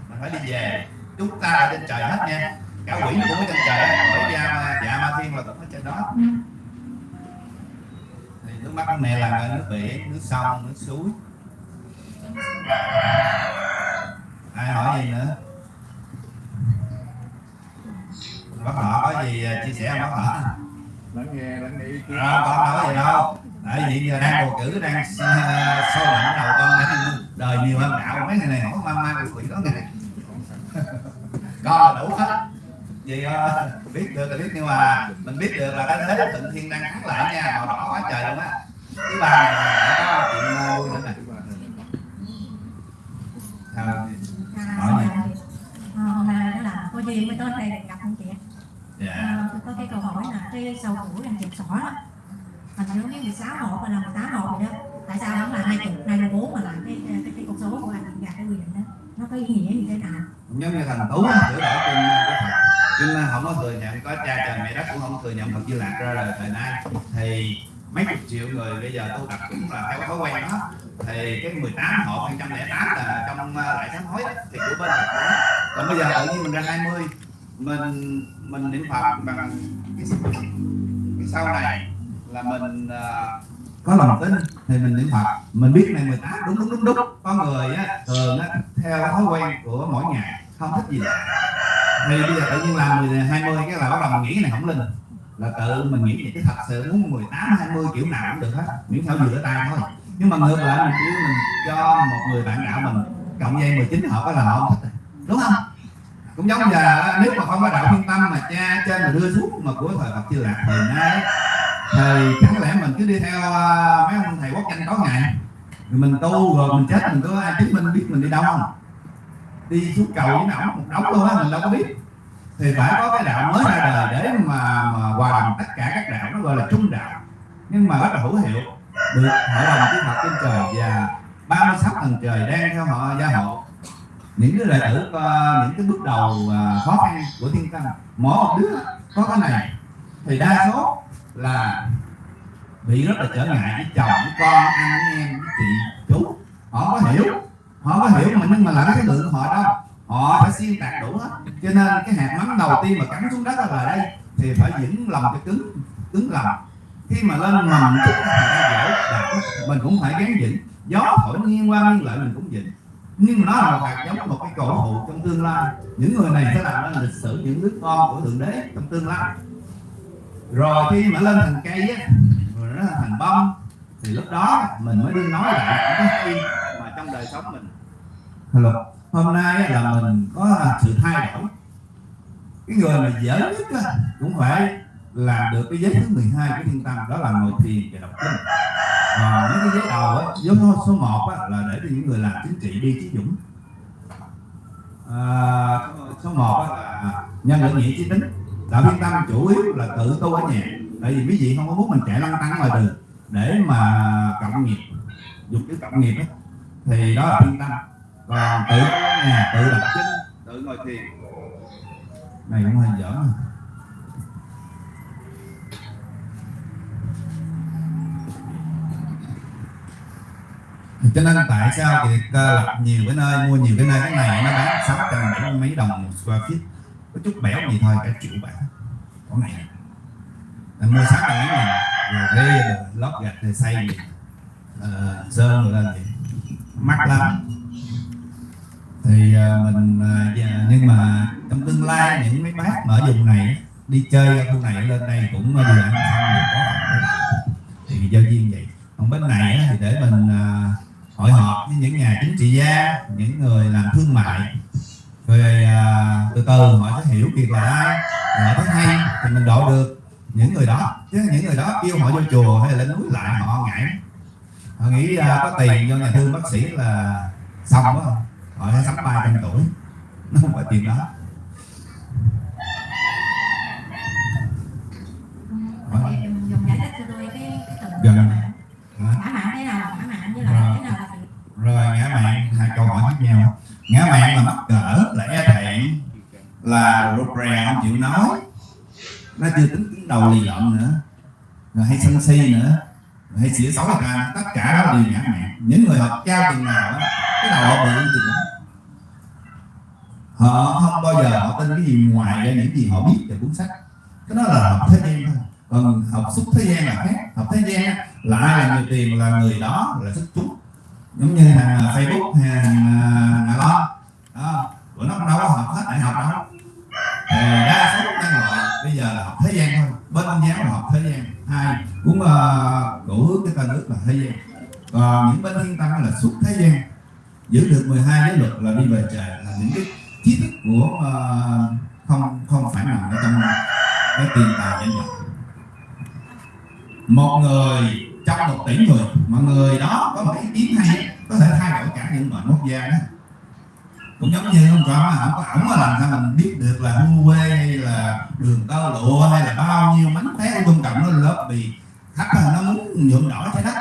[SPEAKER 1] mình phải đi về. Chúng ta ở trên trời hết nha. Cả quỷ cũng ở trên trời bởi gia dạ ma thiên là cũng ở trên đó. Thì nước mắt mẹ là nước biển nước sông nước suối. Ai hỏi gì nữa? Bác họ có gì chia sẻ bác họ
[SPEAKER 6] lắng nghe lắng nghe ý kiến.
[SPEAKER 1] À, đâu có gì đâu tại vì giờ đang bầu cử đang uh, sôi động đầu con đời nhiều hơn đạo mấy ngày này hỏi ma ma quỷ đó ngày con là đủ hết. Vì uh, biết được là biết nhưng mà mình biết được là cái thế thịnh thiên đang thắng lại nha màu đỏ quá trời luôn á. Này là có chuyện vui nữa nè? Hỏi gì?
[SPEAKER 4] À, hôm nay đó là có duyên mới tới đây gặp anh chị
[SPEAKER 1] dạ.
[SPEAKER 4] À, có cái câu hỏi là cái sau tuổi đang chụp sỏ đó mình nhớ cái 16 hộ hay là 18 hộ rồi đó. Tại sao không là hai chục nay là bốn mà làm cái cái cái con số của anh? Gạt cái quy định đó. Nó có ý nghĩa như thế nào
[SPEAKER 1] giống như thành tú á, sửa đổi kinh của Phật kinh không có thừa nhận có cha trời mẹ đất cũng không có thừa nhận Phật Di Lạc ra đời thời nay thì mấy chục triệu người bây giờ tu tập cũng là theo thói quen đó. Thì cái 18 hộ 108 là trong uh, lại sám hối đó, thì của bên Phật đó. Còn bây giờ tự nhiên mình ra 20 mình mình niệm Phật bằng cái, cái sau này là mình uh, có lòng tin thì mình niệm Phật. Mình biết này 18 đúng đúng đúng đúng. Có người á thường á theo cái thói quen của mỗi ngày không thích gì. Lạ thì bây giờ tự nhiên làm 10, 20 cái là bắt đầu mình nghĩ cái này không linh. Là tự mình nghĩ vậy chứ thật sự muốn 18 20 kiểu nào cũng được hết. Miễn sao vừa tay thôi. Nhưng mà ngược lại mình nếu mình cho một người bạn đạo mình cộng dây 19 họ có là họ không thích đúng không? Cũng giống giờ nếu mà không có đạo thiên tâm mà cha trên mà đưa xuống mà của thời Phật chưa lạc thời nay thì chẳng lẽ mình cứ đi theo uh, mấy ông thầy quốc danh có ngày. Rồi mình tu rồi mình chết mình có ai chứng minh biết mình đi đâu không? Đi xuống cầu với ổng một đống luôn á mình đâu có biết. Thì phải có cái đạo mới ra đời để mà, mà hòa đồng tất cả các đạo nó gọi là trung đạo. Nhưng mà rất là hữu hiệu. Được hội đồng chư Phật trên trời và 36 tầng trời đang theo họ gia hộ. Những cái đệ tử à, những cái bước đầu à, khó khăn của thiên tâm mỗi một đứa có cái này. Thì đa số là bị rất là trở ngại với chồng, với con anh em, với chị, chú. Họ có hiểu, họ có hiểu mà nhưng mà lại cái lượng họ đâu. Họ phải xuyên tạc đủ hết. Cho nên cái hạt mắm đầu tiên mà cắm xuống đất là đây, thì phải vững lòng cái cứng cứng lòng. Khi mà lên mầm mình cũng phải gắn vững. Gió thổi nghiêng qua nghiêng lại mình cũng vững. Nhưng mà nó là hạt giống, một cái cổ thụ trong tương lai. Những người này sẽ làm nên lịch sử những đứa con của thượng đế trong tương lai rồi khi mà lên thành cây á rồi nó thành bông. Thì lúc đó mình mới đi nói lại những cái hay mà trong đời sống mình. Hello hôm nay là mình có sự thay đổi. Cái người mà dễ nhất á, cũng phải làm được cái giới thứ 12 của thiên tâm đó là ngồi thiền và đọc kinh. Ờ, và những cái giấy đầu á giới số 1 á, là để cho những người làm chính trị đi chí dũng. À, số 1 á, là nhân lượng nghĩa trí tính đạo thiên tâm chủ yếu là tự tu ở nhà. Tại vì quý vị không có muốn mình chạy lăn tăng ngoài đường. Để mà cộng nghiệp dục cái cộng nghiệp ấy, thì đó là thiên tâm. Còn tự nhà tự lập chính tự ngồi thiền. Này cũng hơi dở cho nên tại sao thì ờ, lập nhiều cái nơi mua nhiều cái nơi cái này nó bán sáu trăm bảy mấy đồng một square feet. Có chút bẻo gì thôi cả triệu bạc con này là mua sáu trăm mấy rồi thuê rồi ờ, lót gạch rồi xây gì. Ờ, sơn rồi lên gì, mắc lắm. Thì uh, mình uh, nhưng mà trong tương lai những mấy bác mà ở vùng này đi chơi ở khu này lên đây cũng vừa ăn xong vừa có thì giao duyên vậy. Còn bên này thì để mình uh, hội họp với những nhà chính trị gia những người làm thương mại rồi à, từ từ họ sẽ hiểu việc là ai họ thấy hay thì mình độ được. Những người đó chứ những người đó kêu họ vô chùa hay là lên núi lại họ ngại họ nghĩ à, có tiền do nhà thương bác sĩ là xong quá. Họ sẽ sống ba trăm tuổi. Nó không phải tiền đó.
[SPEAKER 7] Ngã
[SPEAKER 1] mạng là mắc cỡ là e thẹn. Là rụt rè, không chịu nói. Nó chưa tính cứng đầu lì lợm nữa. Rồi hay sân si nữa. Rồi hay xỉa xấu người ta tất cả đó đều ngã mạng. Những người học cao tiền nào cái đầu họ bự chừng đó họ không bao giờ họ tin cái gì ngoài ra những gì họ biết về cuốn sách. Cái đó là học thế gian thôi. Còn học xuất thế gian là khác. Học thế gian là ai là người tiền, là người đó, là xuất chúng giống như hàng Facebook hay nào đó đó của nó cũng đâu có học hết đại học đâu. Thì đa số nhân loại bây giờ là học thế gian thôi. Bên giáo là học thế gian. Hai cũng uh, hướng cái tên nước là thế gian. Còn những bên thiên tăng là xuất thế gian. Giữ được 12 giới luật là đi về trời là những cái trí thức của uh, không không phải nằm ở trong cái tiền tài danh vọng một người trong một tỷ người. Mà người đó có một ý kiến hay, có thể thay đổi cả những mệnh quốc gia đó. Cũng giống như ông Trump không có ổng làm sao mình biết được là Huawei hay là đường tơ lụa hay là bao nhiêu mánh khóe của Trung Cộng nó bị khách là nó muốn nhuộm đỏ trái đất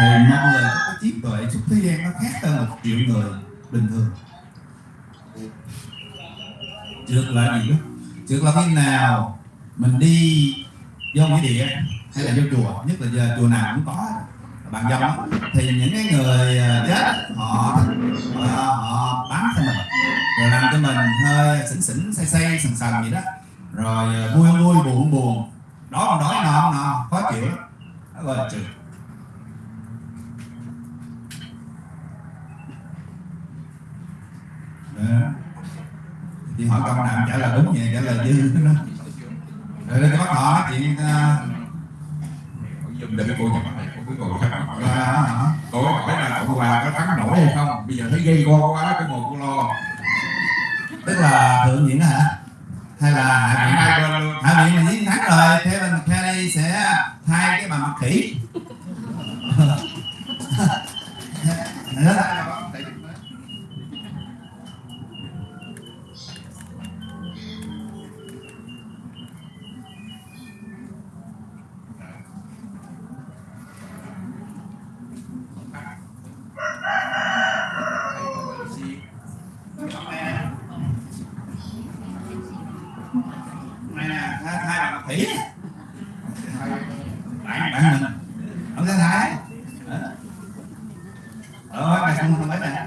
[SPEAKER 1] thì một người có cái trí tuệ xuất thế gian nó khác hơn một triệu người bình thường. Trượt là gì đó? Trượt là khi nào mình đi vô nghĩa địa? Hay là vô chùa nhất là giờ chùa nào cũng có. Bạn dòng thì những cái người à, chết họ à, họ, họ cho mình rồi làm cho mình hơi xỉn xỉn say say sần sần gì đó. Rồi à, vui vui buồn buồn. Đó còn đói no no khó chịu. Đó gọi là trượt thì hỏi câu nào trả lời đúng vậy trả lời dư nó rồi đây có họ chuyện
[SPEAKER 6] Dùng để cô nhập này, cô cứ ngồi thắc mắc hỏi
[SPEAKER 1] là?
[SPEAKER 6] Cô hỏi là Cộng hòa có thắng nổi hay không? Bây giờ thấy gây go quá, cái ngồi cô lo.
[SPEAKER 1] Tức là thượng đó hả? Hay là hạ viện hạ viện mình thắng rồi thế mình Kelly sẽ thay cái bà mặt khỉ thay thay bà mặt khỉ bạn bạn mình ông sẽ thái ờ mày không không biết nè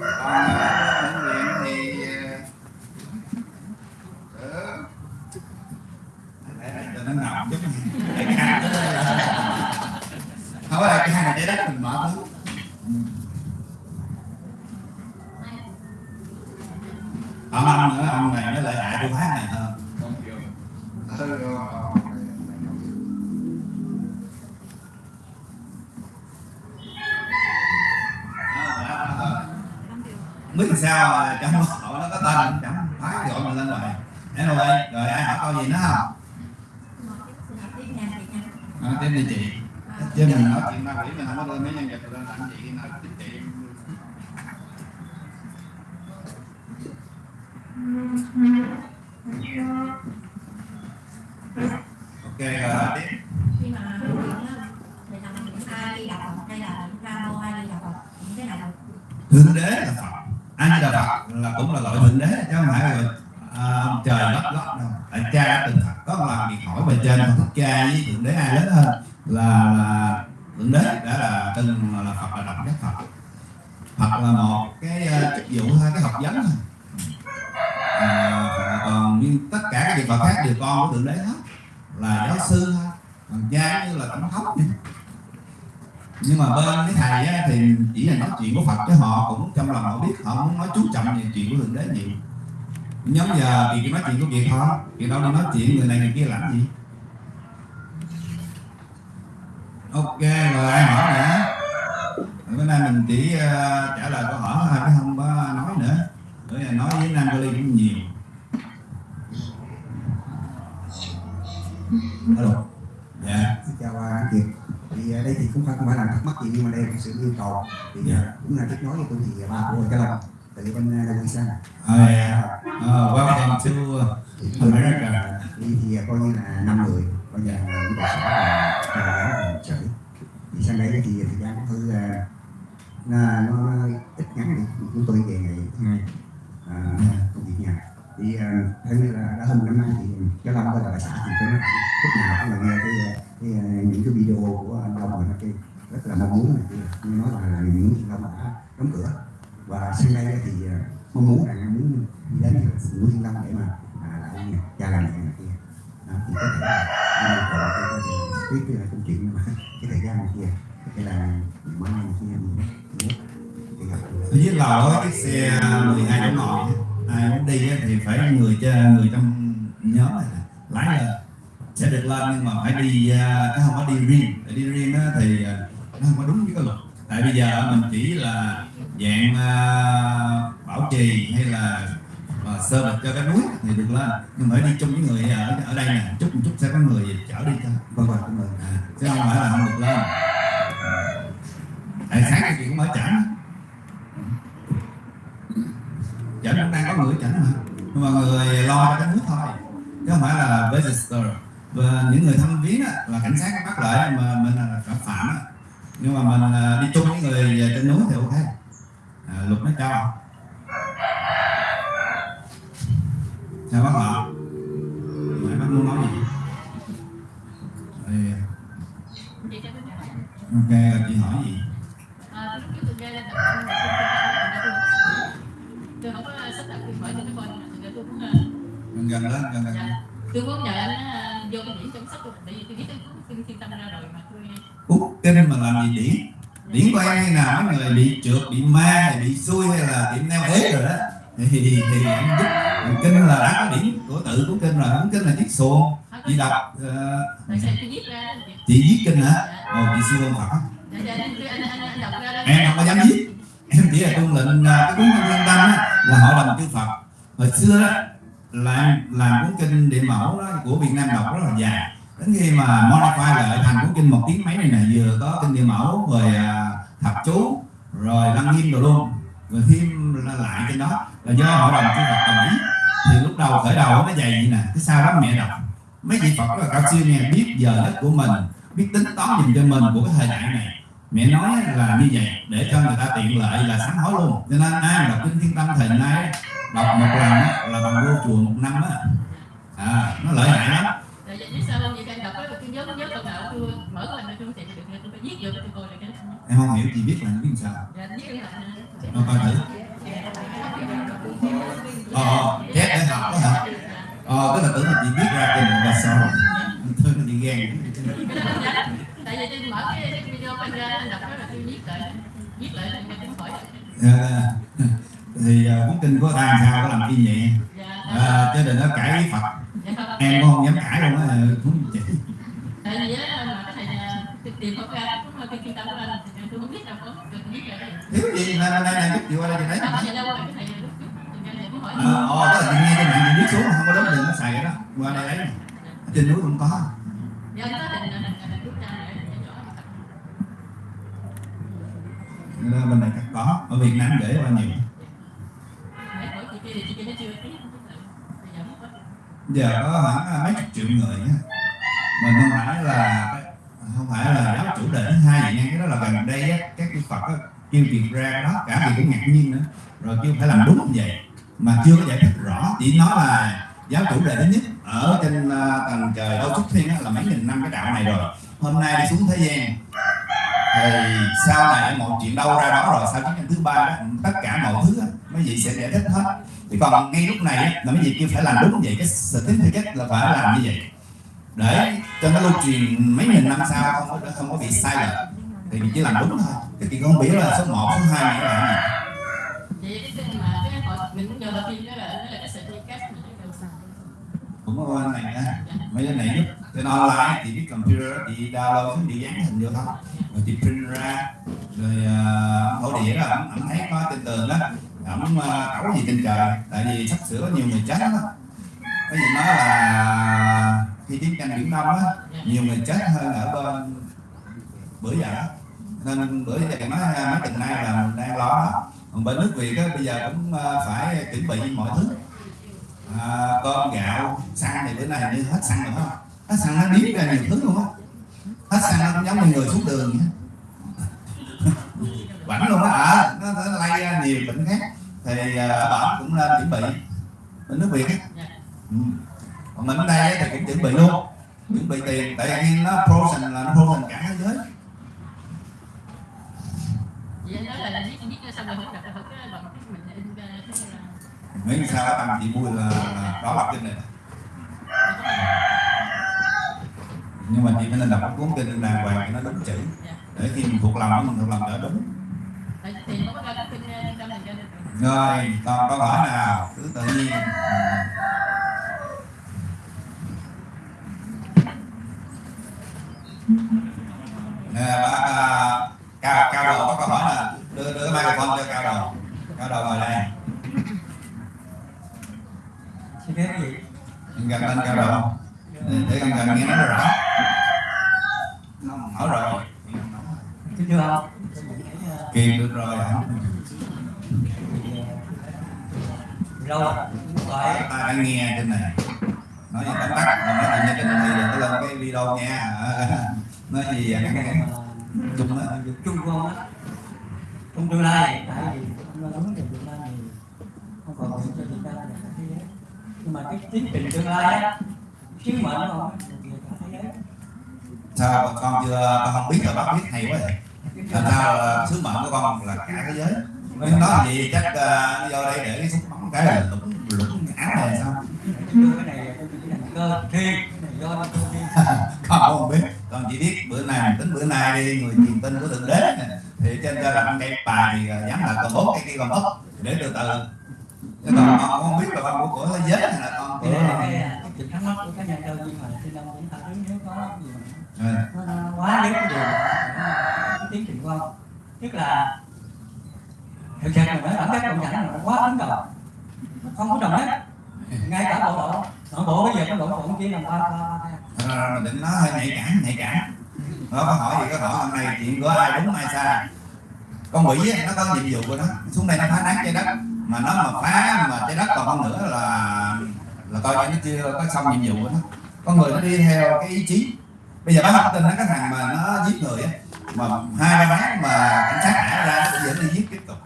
[SPEAKER 1] còn ờ, bệnh viện thì ờ, để để cho nó nằm chút để cái hang tới đây là- không phải là cái hang này trái đất mình mở thứ ông ông nữa ông này nó lợi hại tôi hát này hơn biết làm sao à, trong hội nó có tên chẳng phải gọi mình lên rồi anyway rồi ai hỏi câu gì nữa không
[SPEAKER 7] tiếp nha chị nha
[SPEAKER 1] à, tiếp đi chị chứ mình nói chuyện ma quỷ mình không có đưa mấy nhân vật lên tặng chị nào chính chị rồi hỏi tiếp
[SPEAKER 7] khi mà
[SPEAKER 4] thì là những ai đi đạo Phật hay là những ca mô ai đi đạo Phật những cái nào
[SPEAKER 1] thượng đế là phật a di đà phật là cũng là loại thượng đế chứ không phải là à, ông trời lót lót đâu tại cha đã từng thật có một lần việc hỏi về trên con thích cha với thượng đế ai lớn hơn là, là thượng đế đã là từng là phật là đẳng giác phật phật là một cái uh, chức vụ thôi cái học vấn thôi à, còn nhưng tất cả các vị phật khác đều con của thượng đế hết là giáo sư thôi còn cha như là tổng thống vậy nhưng mà bên cái thầy á, thì chỉ là nói chuyện của Phật chứ họ cũng trong lòng họ biết họ muốn nói chú trọng về chuyện của thượng đế nhiều. Nhóm giờ thì nói chuyện của việc họ thì đâu đi nói chuyện người này người kia làm gì? Ok rồi ai hỏi nữa bữa nay mình chỉ uh, trả lời câu hỏi thôi chứ không có nói nữa. Bữa nay nói với Nam Cali cũng nhiều. Hello dạ
[SPEAKER 8] Xin chào à, anh Kiệt thì ở đây thì cũng không phải là thắc mắc gì nhưng mà đây là sự yêu cầu. Thì
[SPEAKER 1] Dạ.
[SPEAKER 8] à, cũng là kết nối với tôi thì ba của cái lòng. Từ bên à, Đông Quy sang.
[SPEAKER 1] Oh, yeah. oh, welcome to
[SPEAKER 8] thì
[SPEAKER 1] America.
[SPEAKER 8] Đi thì à, coi như là năm người. Coi như là những là là là chửi thì sang đây thì thời gian cũng hơi à, nó, ít ngắn đi. Chúng tôi về ngày thứ hai à, công việc nhà. Thì à, theo như là đã hơn năm nay thì cái long với là bà xã thì nói lúc nào cũng là nghe cái, thì ờ, những cái video của anh Đông rồi nó kêu rất là mong muốn này. Kia như nói là những chị long đã đóng cửa. Và sang đây thì ờ, mong muốn rằng muốn đi đến những thiên long để mà à, lại cha làm mẹ này kia. Đó, thì có thể là anh yêu cái biết cái công chuyện mà cái thời gian này kia. Cái là mai này kia mình thì gặp
[SPEAKER 1] ở dưới cái xe 12 chỗ ngồi à, ai muốn đi thì phải người cha- người trong nhóm này lái lên sẽ được lên nhưng mà phải đi à, cái không có đi riêng. Để đi riêng á, thì à, nó không có đúng với cái luật. Tại bây giờ mình chỉ là dạng à, bảo trì hay là à, sơ bịch cho cái núi thì được lên. Nhưng mà đi chung với người ở ở đây nè chút một chút sẽ có người chở đi thôi
[SPEAKER 8] vâng vâng cảm ơn
[SPEAKER 1] à, chứ không phải là không được lên. Tại sáng nay chị cũng mở chảnh. Chảnh cũng đang có người chảnh mà. Nhưng mà người lo cho cái nước thôi. Chứ không phải là visitor và những người thăm viếng là cảnh sát bắt lại mà mình là phạm phạm á. Nhưng mà mình à, đi chung với người trên núi thì ok. À, luật nó cho. Sao bác họ mày bác muốn nói gì?
[SPEAKER 4] Tôi hỏi.
[SPEAKER 1] ok rồi chị hỏi gì?
[SPEAKER 4] À, lúc trước tôi nghe không có sắp đặt tôi hỏi cho nó coi tôi cũng
[SPEAKER 1] gần lên gần gần
[SPEAKER 4] dạ. tôi muốn nhờ anh vô cái điểm trong sách tôi tại vì tôi biết cái tôi thiên tâm ra rồi mà tôi
[SPEAKER 1] út kinh mà làm gì điển điển của em hay nào? Mấy người bị trượt bị ma bị xui hay là bị neo ế rồi đó? Thì thì thì em giúp kinh là đã có điển của tự của kinh rồi cuốn kinh là chiếc xuồng. Chị đọc
[SPEAKER 4] đó
[SPEAKER 1] chị viết kinh hả? Ồ chị siêu ông phật
[SPEAKER 4] dạ dạ anh anh anh anh đọc ra đó.
[SPEAKER 1] Em không có dám viết. Em chỉ là tuân lệnh à, cái cuốn kinh tâm á, là hội đồng chư phật. Hồi xưa đó là làm cuốn kinh địa mẫu đó, của việt nam đọc rất là dài. Đến khi mà modify lại thành cuốn kinh một tiếng mấy này nè vừa có kinh địa mẫu rồi à, thập chú rồi đăng nghiêm rồi luôn rồi thêm lại trên đó. Là do hội đồng chư phật đồng ý thì lúc đầu khởi đầu nó dày vậy nè cái sau đó mẹ đọc. Mấy vị phật rất là cao siêu nghe biết giờ đất của mình biết tính toán dùm cho mình của cái thời đại này. Mẹ nói là như vậy để cho người ta tiện lợi là sám hối luôn. Cho nên ai đọc kinh thiên tâm thời nay đọc một lần á, là bằng vô chùa một năm á. À nó lợi hại lắm.
[SPEAKER 4] Tại vì biết sao không? Vậy anh đọc đó tôi nhớ nhớ câu nào tôi mở cái mình tôi không tìm được tôi phải viết vô tôi coi là cái
[SPEAKER 1] em không hiểu chị biết là biết sao.
[SPEAKER 4] Dạ viết cái lại
[SPEAKER 1] nó coi thử. Ờ chép để học đó hả ờ tức là tưởng là chị biết ra kinh và sao thôi ghen
[SPEAKER 4] cái đó không dám tại vì tôi mở cái, cái video anh ra đọc đó là tôi viết lại viết lại là tôi cũng hỏi
[SPEAKER 1] À, thì à, cuốn kinh của ta sao có làm chi nhẹ
[SPEAKER 4] dạ.
[SPEAKER 1] À, chứ đừng có cãi với phật.
[SPEAKER 4] Dạ.
[SPEAKER 1] Em không dám cãi luôn á cũng chị
[SPEAKER 4] tại vì cái thầy à, tìm không ra cũng cái thiên tâm của anh tôi không biết đâu có lại đây
[SPEAKER 1] thiếu gì? Này này này giúp chị qua đây
[SPEAKER 4] cái thầy cũng hỏi.
[SPEAKER 1] Ờ ờ, đó là chị nghe trên mạng chị biết xuống không có đúng đường nó xài cái đó. Qua đây. Ở trên núi cũng có.
[SPEAKER 4] Này
[SPEAKER 1] bên này có. Ở Việt Nam để qua nhiều
[SPEAKER 4] giờ có
[SPEAKER 1] khoảng à, mấy chục triệu người á mình không phải là không phải là giáo chủ đề thứ hai vậy nha. Cái đó là gần đây á, các chư Phật á, kêu việc ra đó cả việc cũng ngạc nhiên nữa. Rồi kêu phải làm đúng như vậy. Mà chưa có giải thích rõ chỉ nói là giáo chủ đề thứ nhất ở trên à, tầng trời đâu xuất thiên á, là mấy nghìn năm cái đạo này rồi. Hôm nay đi xuống thế gian thì sau này mọi chuyện đâu ra đó rồi sau chiến tranh thứ ba đó tất cả mọi thứ á, mấy vị sẽ giải thích hết thì còn ngay lúc này là mấy vị kêu phải làm đúng như vậy cái certificate là phải làm như vậy. Để cho nó lưu truyền mấy nghìn năm sau không có không có bị sai lệch thì mình chỉ làm đúng thôi. Cái chuyện không biết là số 1, số 2 này là
[SPEAKER 7] cái cái cái cũng là là là cái cái
[SPEAKER 1] có bên này nha mấy cái này giúp trên online thì biết computer chị download xuống chị dán hình vô thôi. Rồi chị print ra rồi uh, mẫu đĩa đó ổng ổng thấy có trên tường đó ổng ờ, uh, gì trên trời tại vì sắp sửa có nhiều người chết lắm có gì nói là khi chiến tranh biển đông á nhiều người chết hơn ở bên bữa giờ đó. Nên bữa giờ nói ờ, mấy tuần nay là mình đang lo còn bên nước việt á bây giờ cũng ờ, phải chuẩn bị mọi thứ. À, cơm gạo xăng thì bữa nay như hết xăng rồi không? Hết xăng nó biến ra nhiều thứ luôn á. Hết xăng nó cũng giống như người xuống đường vậy bảnh luôn á à, nó, nó lây ra nhiều bệnh khác. Thì à, bển cũng nên chuẩn bị. Bên nước việt á. Ừ. còn mình ở đây thì cũng chuẩn bị luôn. Chuẩn bị tiền. Tại vì nó frozen là nó frozen cả thế giới. Miễn sao cái tâm chị vui là, là đó là kinh này. Nhưng mà chị phải nên đọc cuốn kinh đàng hoàng cho nó đúng chữ. Để khi mình thuộc lòng mình thuộc lòng đỡ đúng rồi còn câu hỏi nào cứ tự nhiên. Nè bác à, cao cao đầu có câu hỏi là đưa đưa cái microphone cho cao đầu cao đầu ngồi đây
[SPEAKER 3] xin phép gì
[SPEAKER 1] Em gần lên cao đầu để con gần nghe nó rõ nó mở rồi
[SPEAKER 3] kính thưa ông
[SPEAKER 1] kìm được rồi hả
[SPEAKER 3] lâu rồi gọi
[SPEAKER 1] ta đang nghe trên này nói gì tóm tắt mà nói chuyện trên này đừng có lên cái video nha nói gì vậy chung đó
[SPEAKER 3] chung con á trong tương lai tại vì ông lo lắng về tương lai thì không còn chuyện cho Việt Nam và cả thế giới nhưng mà cái tiến trình tương lai á sứ mệnh của ông á, là về cả thế giới
[SPEAKER 1] sao con chưa con không biết là bác biết hay quá vậy làm sao là sứ mệnh của con là cả thế giới Nếu nói gì chắc uh, vô đây để cái súng bắn cái là lũng lũng áo này sao
[SPEAKER 3] Đưa cái này tôi chỉ là cơ thiên cái này do cơ thiên
[SPEAKER 1] con không biết con chỉ biết bữa nay mình tính bữa nay đi người truyền tin của thượng đế nè cơ là cây bài thì ờ, dám là còn ốp cây kia còn ốp để từ từ. Chứ còn con không biết là con của, thế giới hay là con của
[SPEAKER 3] cái là cái cái thắc mắc của nhân tôi nhưng mà xin ông cũng phản ứng nếu có gì mà
[SPEAKER 1] Ừ.
[SPEAKER 3] nó, quá nếu cái điều cái tiến trình của ông tức là thực là nói bản chất cộng sản là nó quá ấn độ. Không có đồng nhất. Ngay cả bộ đội nội bộ bây giờ cái bộ cũng chỉ làm ba ba
[SPEAKER 1] định nó hơi nhạy cảm nhạy cảm. Nó có hỏi gì có hỏi hôm nay chuyện của ai đúng ai sai con quỷ á, nó có nhiệm vụ của nó. Xuống đây nó phá nát trái đất. Mà nó mà phá mà trái đất còn không nữa là là coi như nó chưa có xong nhiệm vụ của nó. Con người nó đi theo cái ý chí. Bây giờ bác học tin nó cái thằng mà nó giết người á mà hai ba tháng mà cảnh sát thả ra nó vẫn đi giết tiếp tục.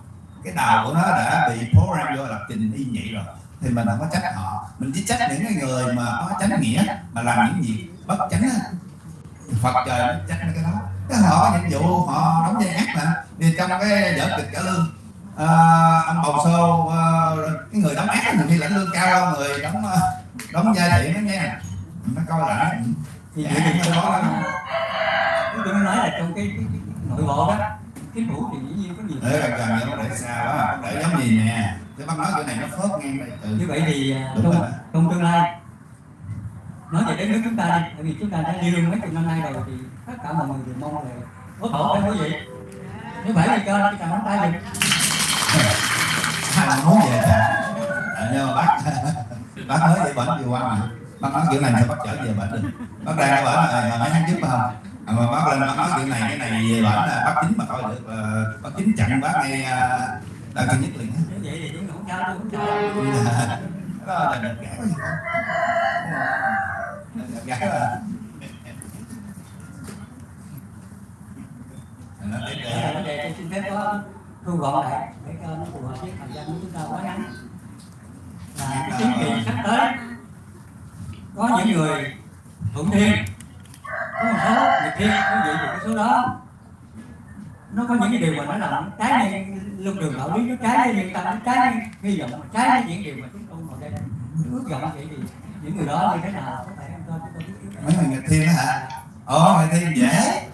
[SPEAKER 1] Cái đầu của nó đã bị program vô lập trình y nhị rồi. Thì mình không có trách họ. Mình chỉ trách những cái người mà có chánh nghĩa mà làm những gì bất chánh Phật trời nó trách cái đó cái họ nhiệm vụ họ đóng vai ác mà. Thì trong cái vở kịch cả lương à, ông bầu xô à, cái người đóng ác thì khi lãnh lương cao hơn người đóng à, đóng vai thiện đó nha. Nó coi lại
[SPEAKER 3] thì vậy thì
[SPEAKER 1] cái
[SPEAKER 3] tôi
[SPEAKER 1] đó
[SPEAKER 3] nói
[SPEAKER 1] đó.
[SPEAKER 3] tôi mới nói là trong cái, cái, cái nội bộ đó chính phủ thì dĩ nhiên có nhiều
[SPEAKER 1] để gần gần như nó để xa quá để giống gì nè. Cái bác nói cái này nó phớt ngang đây
[SPEAKER 3] như vậy thì à, trong, trong tương lai nói về đất nước chúng ta đi tại vì chúng ta đã đi lương mấy chục năm nay rồi thì tất cả mọi người đều mong là ủng hộ phải quý vị nếu vậy thì cho cái cầm nắm tay được
[SPEAKER 1] ai mà muốn về à, nhưng mà bác. Bác nói về bệnh vừa qua mà. Bác nói kiểu này sao bác trở về bệnh được bác đang ở bệnh rồi mà mấy tháng trước phải không? À, mà bác lên bác nói kiểu này cái này về bệnh là bác chính mà coi được là bác chính chặn bác ngay đang cân nhất liền
[SPEAKER 3] vậy thì chúng không sao tôi không sao
[SPEAKER 1] đó là gì không đợt gã là để
[SPEAKER 3] vấn đề tôi xin phép có thu gọn lại để cho nó phù hợp với thời gian của chúng ta quá ngắn. Là cái tiến trình sắp tới. Có những người thuận thiên. Có một số nghịch thiên quý vị cái số đó. Nó có những cái điều mà nó làm trái với luân đường đạo lý nó trái với nhân tâm nó trái với hy vọng trái với những điều mà chúng tôi ngồi đây ước vọng vậy thì những người đó như thế nào có thể cho chúng tôi biết
[SPEAKER 1] mấy người nghịch thiên đó hả? Ồ nghịch thiên dễ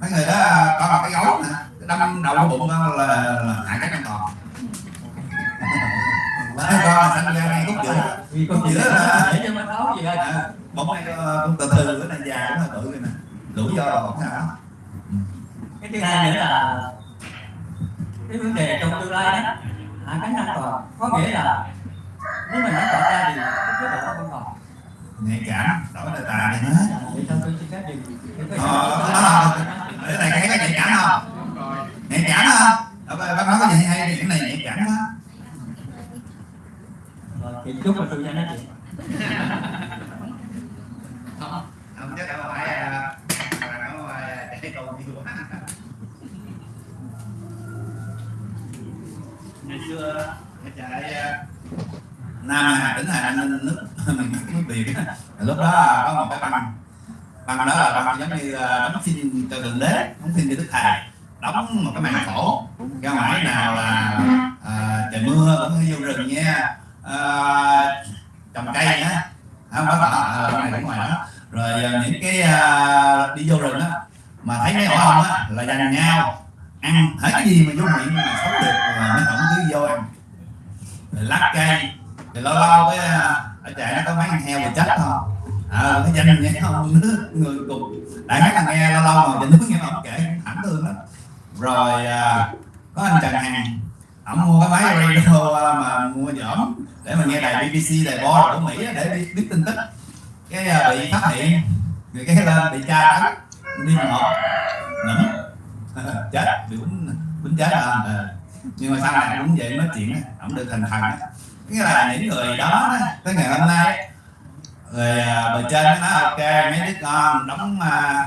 [SPEAKER 1] mấy người đó có một cái gấu nè. Đâm đầu bụng là, là hại các an toàn mấy con là sanh ra ngay khúc giữa
[SPEAKER 3] vì con
[SPEAKER 1] Giữa
[SPEAKER 3] giữa
[SPEAKER 1] là-
[SPEAKER 3] là để cho nó tháo gì thôi
[SPEAKER 1] À, bóng này ờ, con từ từ bữa này già cũng hơi bự rồi nè. Lũ do là không sao
[SPEAKER 3] cái thứ hai nữa là cái vấn đề trong tương lai đó. Hạ cánh an toàn có nghĩa là nếu mình nó chọn ra thì cái độ không còn
[SPEAKER 1] nhạy cảm đổi đề tài này nữa
[SPEAKER 3] vậy thôi tôi xin phép những cái
[SPEAKER 1] Ờ, đó là- cái này nhạy cảm không? Nhạy cảm không? Bác nói cái gì hay cái này nhạy cảm
[SPEAKER 3] Rồi, thì chúc là tôi cho nó chuyện.
[SPEAKER 1] Không chắc đâu phải à, à, chạy cầu nhiều quá ngày xưa chạy à, nam hà tỉnh hà ninh nước bắc nước việt lúc đó có một cái băng bằng đó là bằng giống như đóng phim cho thượng đế đóng phim cho đức thầy. Đóng một cái màn khổ ra ngoài nào là à, trời mưa cũng vô rừng nha. À, trồng cây nhá không có ở ờ, này ở ngoài đó. Rồi những cái à, đi vô rừng á mà thấy mấy ổ ong á là dành nhau. Ăn hết cái gì mà vô miệng mà sống được là mấy ổng cứ vô ăn. Rồi lát cây. Rồi lâu lâu cái ở trại nó có mấy con heo thì chết không à, cái danh nghe không nước người cùng. Đại khái là nghe lâu lâu mà trình nước nghe ông kể thẳng thương lắm. Rồi à, có anh Trần Hằng ổng mua cái máy radio à, mà mua dởm để mà nghe đài BBC đài bo của Mỹ để biết, biết tin tức. Cái à, bị phát hiện người cái lên bị tra tấn đi một ngẩn chết bị bính bính chết à, à, nhưng mà sau này cũng vậy nói chuyện ổng được thành thần á. Nghĩa là những người đó đó, tới ngày hôm nay rồi à, bề trên nó nói ok mấy đứa con đóng à,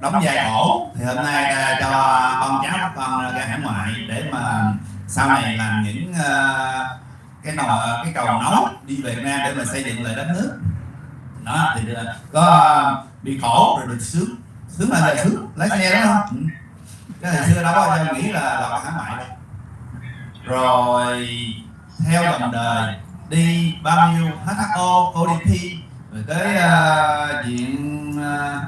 [SPEAKER 1] đóng vai cổ. Thì hôm nay à, cho con cháu các con ra hải ngoại để mà sau này làm những à, cái nồi cái cầu nấu đi về Việt Nam để mà xây dựng lại đất nước. Đó thì à, có à, bị khổ rồi được sướng sướng là giờ sướng lái xe đó không? Ừ. cái hồi xưa đâu có nghĩ là là hải ngoại đâu. Rồi theo dòng đời đi bao nhiêu? HHO, ODP rồi tới à, uh, viện uh, à,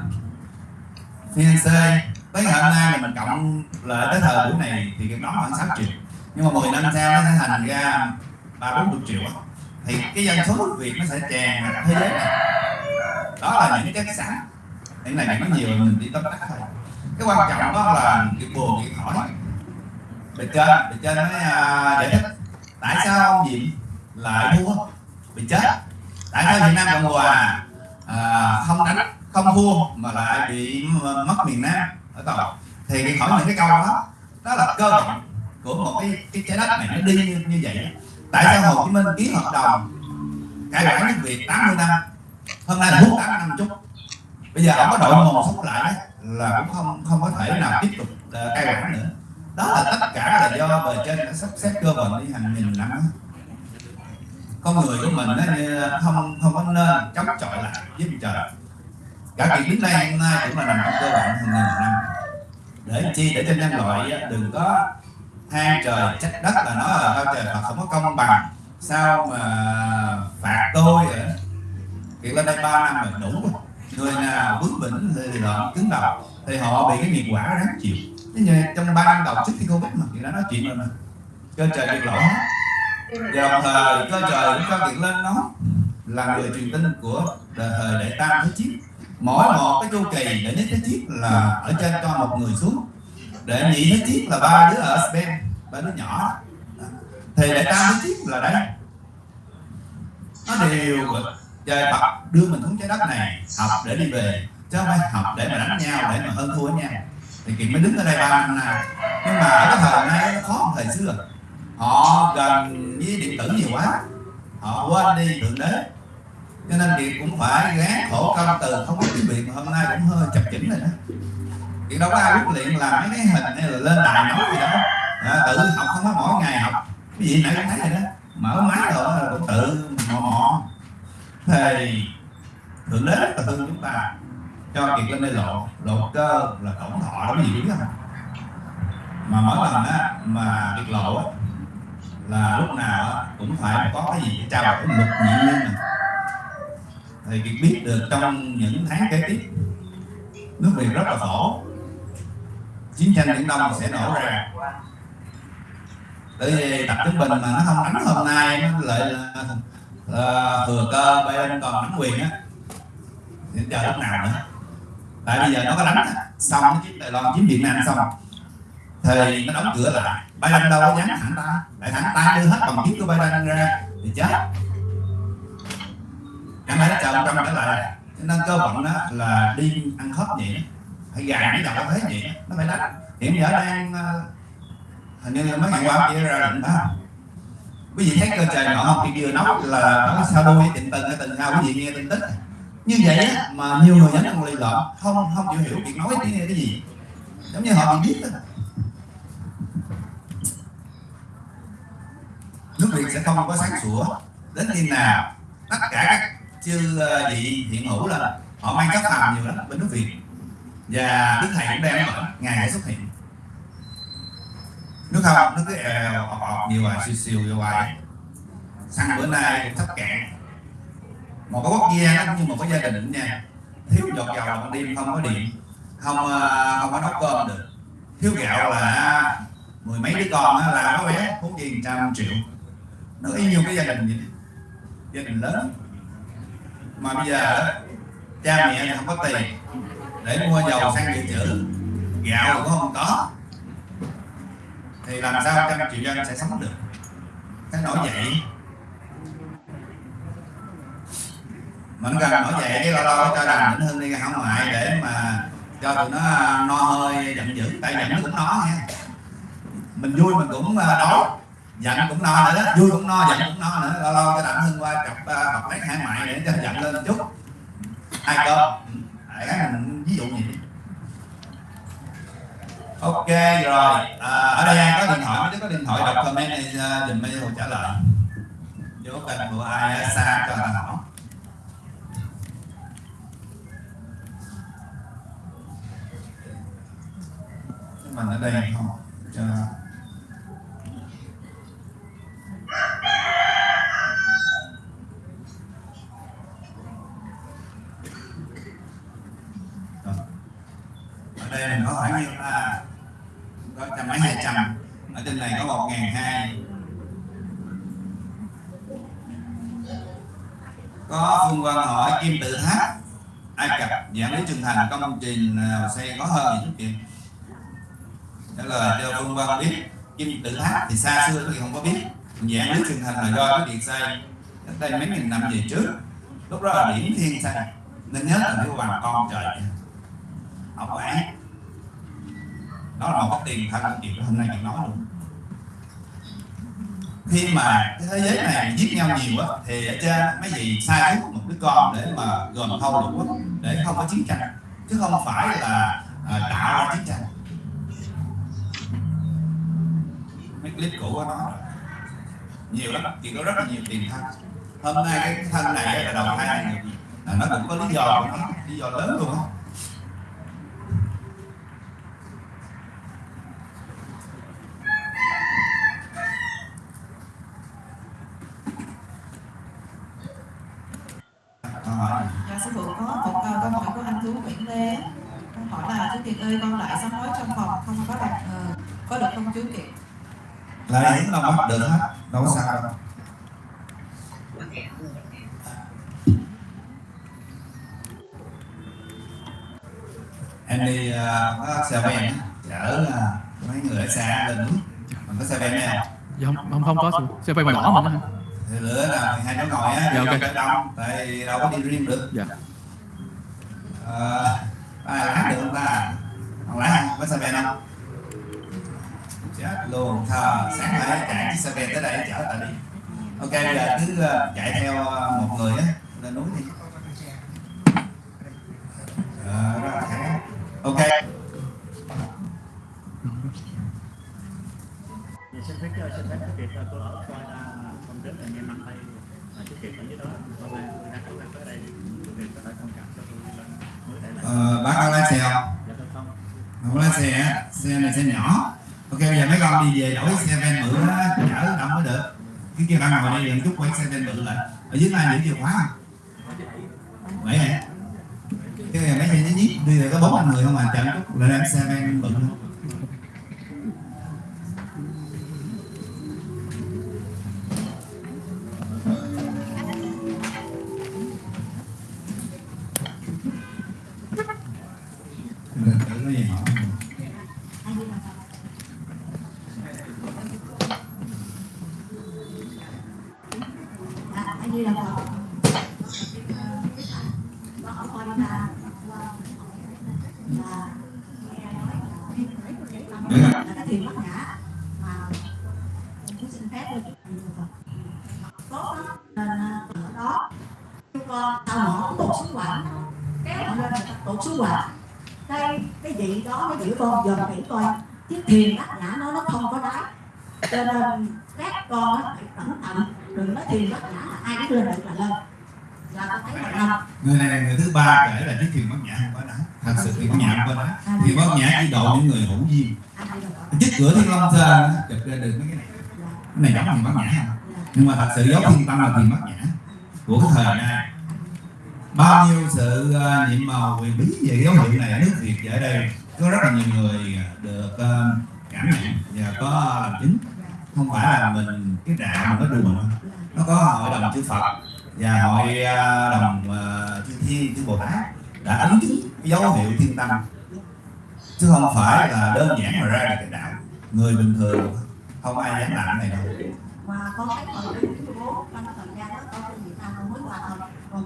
[SPEAKER 1] Firenze tới ngày hôm nay mình cộng lại tới thời buổi này thì cái đó khoảng 6 triệu. Nhưng mà 10 năm sau nó sẽ thành ra ba bốn chục triệu thì cái dân số người Việt nó sẽ tràn ra thế giới này. Đó là những cái chất những cái này nó nhiều mình đi tóm tắt thôi. Cái quan trọng đó là cái buồn cái hỏi bề trên bề trên nó uh, giải thích tại sao ông Diệm lại thua bị chết. Tại sao Việt Nam Cộng Hòa à, không đánh không thua mà lại bị mất miền Nam ở tàu thì cái hỏi những cái câu đó. Đó là cơ bản của một cái cái trái đất này nó đi như, như vậy. Tại sao Hồ Chí Minh ký hợp đồng cải quản nước Việt 80 năm hôm nay là 48 năm chút? Bây giờ ông có đội mồ sống lại là cũng không không có thể nào tiếp tục uh, cai quản nữa. Đó là tất cả là do bề trên đã sắp xếp cơ bản đi hàng nghìn năm con người của mình nó như không không có nên chống chọi lại với trời. Cả kỳ đến nay, hôm nay cũng là nằm trong cơ bản hàng ngàn năm. Để chi? Để cho nhân loại đừng có than trời trách đất là nói là sao trời Phật không có công bằng. Sao mà phạt tôi vậy? Kiệt lên đây ba năm rồi, đủ rồi. Người nào vướng bỉnh thì lợm cứng đầu, thì họ bị cái nghiệp quả đáng chịu. Thế như trong ba năm đầu trước khi Covid mà người đã nói chuyện rồi mà. Cơ trời được lỗi và đồng thời cơ trời cũng cho Kiệt lên nó là người truyền tin của đời thời đại tam thế chiết. Mỗi một cái chu kỳ đệ nhất thế chiết là ở trên cho một người xuống. Đệ nhị thế chiết là ba đứa ở Spain ba đứa nhỏ. Thì đệ tam thế chiết là đấy. Nó đều trời Phật, đưa mình xuống trái đất này, học để đi về. Chứ không phải học để mà đánh nhau, để mà hơn thua với nhau. Thì kiệt mới đứng ở đây ba năm nay. Nhưng mà ở cái thời nay nó khó hơn thời xưa họ gần với điện tử nhiều quá. Họ quên đi thượng đế. Cho nên việc cũng phải gán khổ công từ không có tiếng việt mà hôm nay cũng hơi chập chững rồi đó. Chuyện đâu có ai quyết luyện làm mấy cái hình hay là lên đài nói gì đó à, tự học không có mỗi ngày học. Cái gì nãy cũng thấy rồi đó. Mở máy rồi là cũng tự mò mò. Thì thượng đế rất là thương chúng ta. Cho kiệt lên đây lộ lộ cơ là tổng thọ đó gì biết không mà mỗi lần á mà kiệt lộ á là lúc nào cũng phải có cái gì để trao đổi luật nhị nguyên này thì kiệt biết được trong những tháng kế tiếp nước việt rất là khổ. Chiến tranh biển đông sẽ nổ ra. Tại vì tập trung bình mà nó không đánh hôm nay nó lại là, là thừa cơ bên còn nắm quyền á. Thì chờ lúc nào nữa. Tại bây giờ nó có đánh xong nó chiếm Đài Loan chiếm Việt Nam xong thì nó đóng cửa lại. Biden đâu có dám thẳng ta. Lại thẳng ta đưa hết bằng chứng của Biden ra. Thì chết. Chẳng lẽ chờ ông Trump trở lại. Cho nên cơ bản đó là đi ăn khớp nhỉ. Phải gài cái đầu thế nhỉ. Nó phải đánh hiện giờ đang ờ, hình như mấy ngày qua kia ra định đó quý vị thấy cơ trời nọ không? Khi vừa nói là nó sao đôi tình tình hay tình sao quý vị nghe tin tức như vậy á, mà nhiều người nhắn còn lì lợm không không chịu hiểu việc nói cái, cái gì. Giống như họ biết đó. Nước việt sẽ không có sáng sủa. Đến khi nào tất cả các chư ờ, vị hiện hữu là họ mang các phàm nhiều lắm bên nước việt. Và đức thầy cũng đem ở ngày hãy xuất hiện. Nước không nước cứ èo ọp ọp nhiều hoài siêu siêu vô hoài xăng bữa nay cũng sắp cạn một cái quốc gia nó cũng như một cái gia đình nha. Thiếu giọt dầu là ban đêm không có điện. Không ờ, không có nấu cơm được. Thiếu gạo là mười mấy đứa con là có bé bốn tiền trăm triệu nó y như cái gia đình vậy gia đình lớn. Mà bây giờ cha mẹ không có tiền để mua dầu xăng dự trữ. Gạo cũng không có. Thì làm sao trăm triệu dân sẽ sống được? Cái nổi dậy mình cần nổi dậy cái lo lo cho đàn đỉnh hơn đi hảo ngoại để mà cho tụi nó à, no hơi giận dữ. Tại giận nó cũng nó nha. Mình vui mình cũng ờ, đói giận cũng no nữa đó vui cũng no giận cũng no nữa. Lo lo cho đặng hưng qua chọc uh, bọc lấy hải ngoại để cho giận lên chút. Ai cơ đại khái là mình ví dụ gì? Ok rồi. À, ở đây ai có điện thoại? Nếu có điện thoại đọc comment này dùm mấy hồ trả lời. Vô kênh của ai xa cho ta hỏi. Mình ở đây không cho đây mình có khoảng nhiêu? Là có trăm mấy hai trăm ở trên này có một ngàn hai. Có phương quan hỏi, kim tự tháp, ai cập dạng lý trường thành, công trình nào có hơn gì chút trả lời cho phương quan biết, kim tự tháp thì xa xưa thì không có biết. Dạng lý trường thành là do cái điện xây, cách đây mấy nghìn năm về trước. Lúc đó là điểm thiên xây nên nhớ là cái hoàng con trời. Học án đó là mất tiền thật anh chị hôm nay chị nói luôn. Khi mà cái thế giới này giết nhau nhiều á thì ở trên mấy gì sai thuốc một đứa con để mà gồm thâu đủ quốc để không có chiến tranh. Chứ không phải là à, tạo ra chiến tranh. Mấy clip cũ của nó nhiều lắm thì có rất là nhiều tiền thân. Hôm nay cái thân này là đầu thai này là nó cũng có lý do của nó lý do lớn luôn á Câu hỏi này.
[SPEAKER 7] Dạ sư phụ có một câu câu hỏi của anh chú Nguyễn Lê Câu hỏi là chú Kiệt ơi con lại sám hối trong phòng không có đặt ờ, có được không chú Kiệt?
[SPEAKER 1] lại những lòng bắt được hết đâu có sao đâu. Em đi uh, có xe ven á, chở uh, mấy người ở xa lên núi. Mình có xe ven đây không?
[SPEAKER 9] Dạ không không, không có xe bay màu đỏ mà. Nó
[SPEAKER 1] thì lửa là hai chỗ ngồi á
[SPEAKER 9] Dạ,
[SPEAKER 1] đi
[SPEAKER 9] ok.
[SPEAKER 1] cho đông tại đâu có đi riêng được.
[SPEAKER 9] Dạ
[SPEAKER 1] à, ai được không ta? Không lái không có xe ben không? Chết luôn thờ sáng nay chạy chiếc xe ben tới đây chở ta đi. Ok bây giờ cứ ờ, chạy theo ờ, một người á lên núi đi. À, ok.
[SPEAKER 10] Dạ, xin phép xin phép cái việc tôi ở coi ra không đến là nghe năm tay là cái ở dưới đó hôm nay tôi đang cố gắng tới đây việc có không
[SPEAKER 1] ờ, bác đang lái xe không?
[SPEAKER 10] Không
[SPEAKER 1] lái xe xe này xe nhỏ. Ok bây giờ mấy con đi về đổi xe ven bự đó chở đông mới được. Cái kia bạn ngồi đây đừng chút quay xe ven bự lại. Ở dưới này những chìa khóa không? Vậy hả? Cái này mấy xe nhí đi rồi có bốn năm người không mà chở chút lại đem xe ven bự luôn
[SPEAKER 4] Coi là là cái thiền bát nhã mà tôi xin phép tôi tốt lắm nên ở đó chúng con tao mỏ tụt xuống quạnh kéo họ lên tụt xuống quạnh đây cái vị đó nó giữ con dòm kỹ coi chiếc thiền bát nhã nó nó không có đáy cho nên các con phải cẩn thận đừng nói thiền bát
[SPEAKER 1] người này là người thứ ba kể là cái thiền bát nhã không có đá. Thật sự thiền bát nhã không có đá. Thiền bát nhã chỉ độ những người hữu duyên. Trước cửa thiên long á, chụp ra được mấy cái này. Cái này giống thiền bát nhã không? Nhưng mà thật sự dấu thiên tâm là thiền bát nhã của cái thời nay. Bao nhiêu sự uh, nhiệm màu quyền bí về dấu hiệu này nước Việt ở đây có rất là nhiều người được uh, cảm nhận và có làm chứng. Không phải là mình cái đạo mình có đùa. Nó có hội đồng chư Phật. Và hội uh, đồng uh, chư Thiên chư Bồ Tát đã ấn chứng dấu hiệu thiên tâm. Chứ không phải là đơn giản mà ra được cái đạo. Người bình thường không ai dám làm cái này đâu.
[SPEAKER 4] Mà con thấy bố thời gian đó con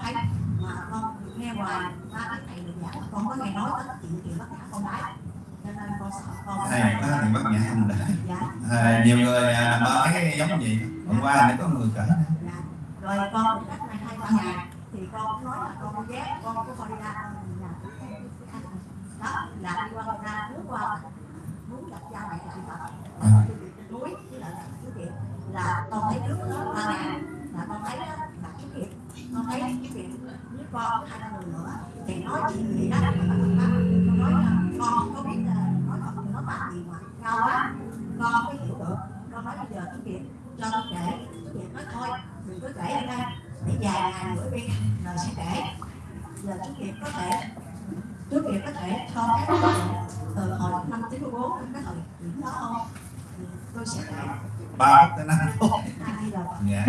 [SPEAKER 4] mà con nghe hoài ba cái thầy được giảng con có nghe nói tới chuyện chuyện bác nhã con đái
[SPEAKER 1] này có thì bác nhã không để
[SPEAKER 4] dạ.
[SPEAKER 1] À, nhiều người à, nằm ở cái giống gì? Hôm qua thì có người kể
[SPEAKER 4] dạ. Rồi con cũng cách này hai ba ngày thì con nói là con ghét con con đi ra đó là đi qua ra nước qua muốn gặp cha mẹ lại
[SPEAKER 1] À.
[SPEAKER 4] núi với lại là cái chuyện là con thấy trước đó ba ngày là con thấy đó là cái chuyện con thấy cái chuyện với con hai ba người nữa thì nói chuyện gì đó con nói là con không có biết là nói Phật nói pháp gì mà cao quá. Con không có hiểu được. Con nói bây giờ cái chuyện cho con kể cái chuyện nói thôi. Đừng có kể ở đây. Để vài ngày nữa đi rồi sẽ kể. Giờ chú Kiệt có thể chú Kiệt có thể cho cái từ hồi năm 94 đến cái thời điểm đó không tôi sẽ kể.
[SPEAKER 1] Ba tới năm
[SPEAKER 4] rồi
[SPEAKER 1] dạ.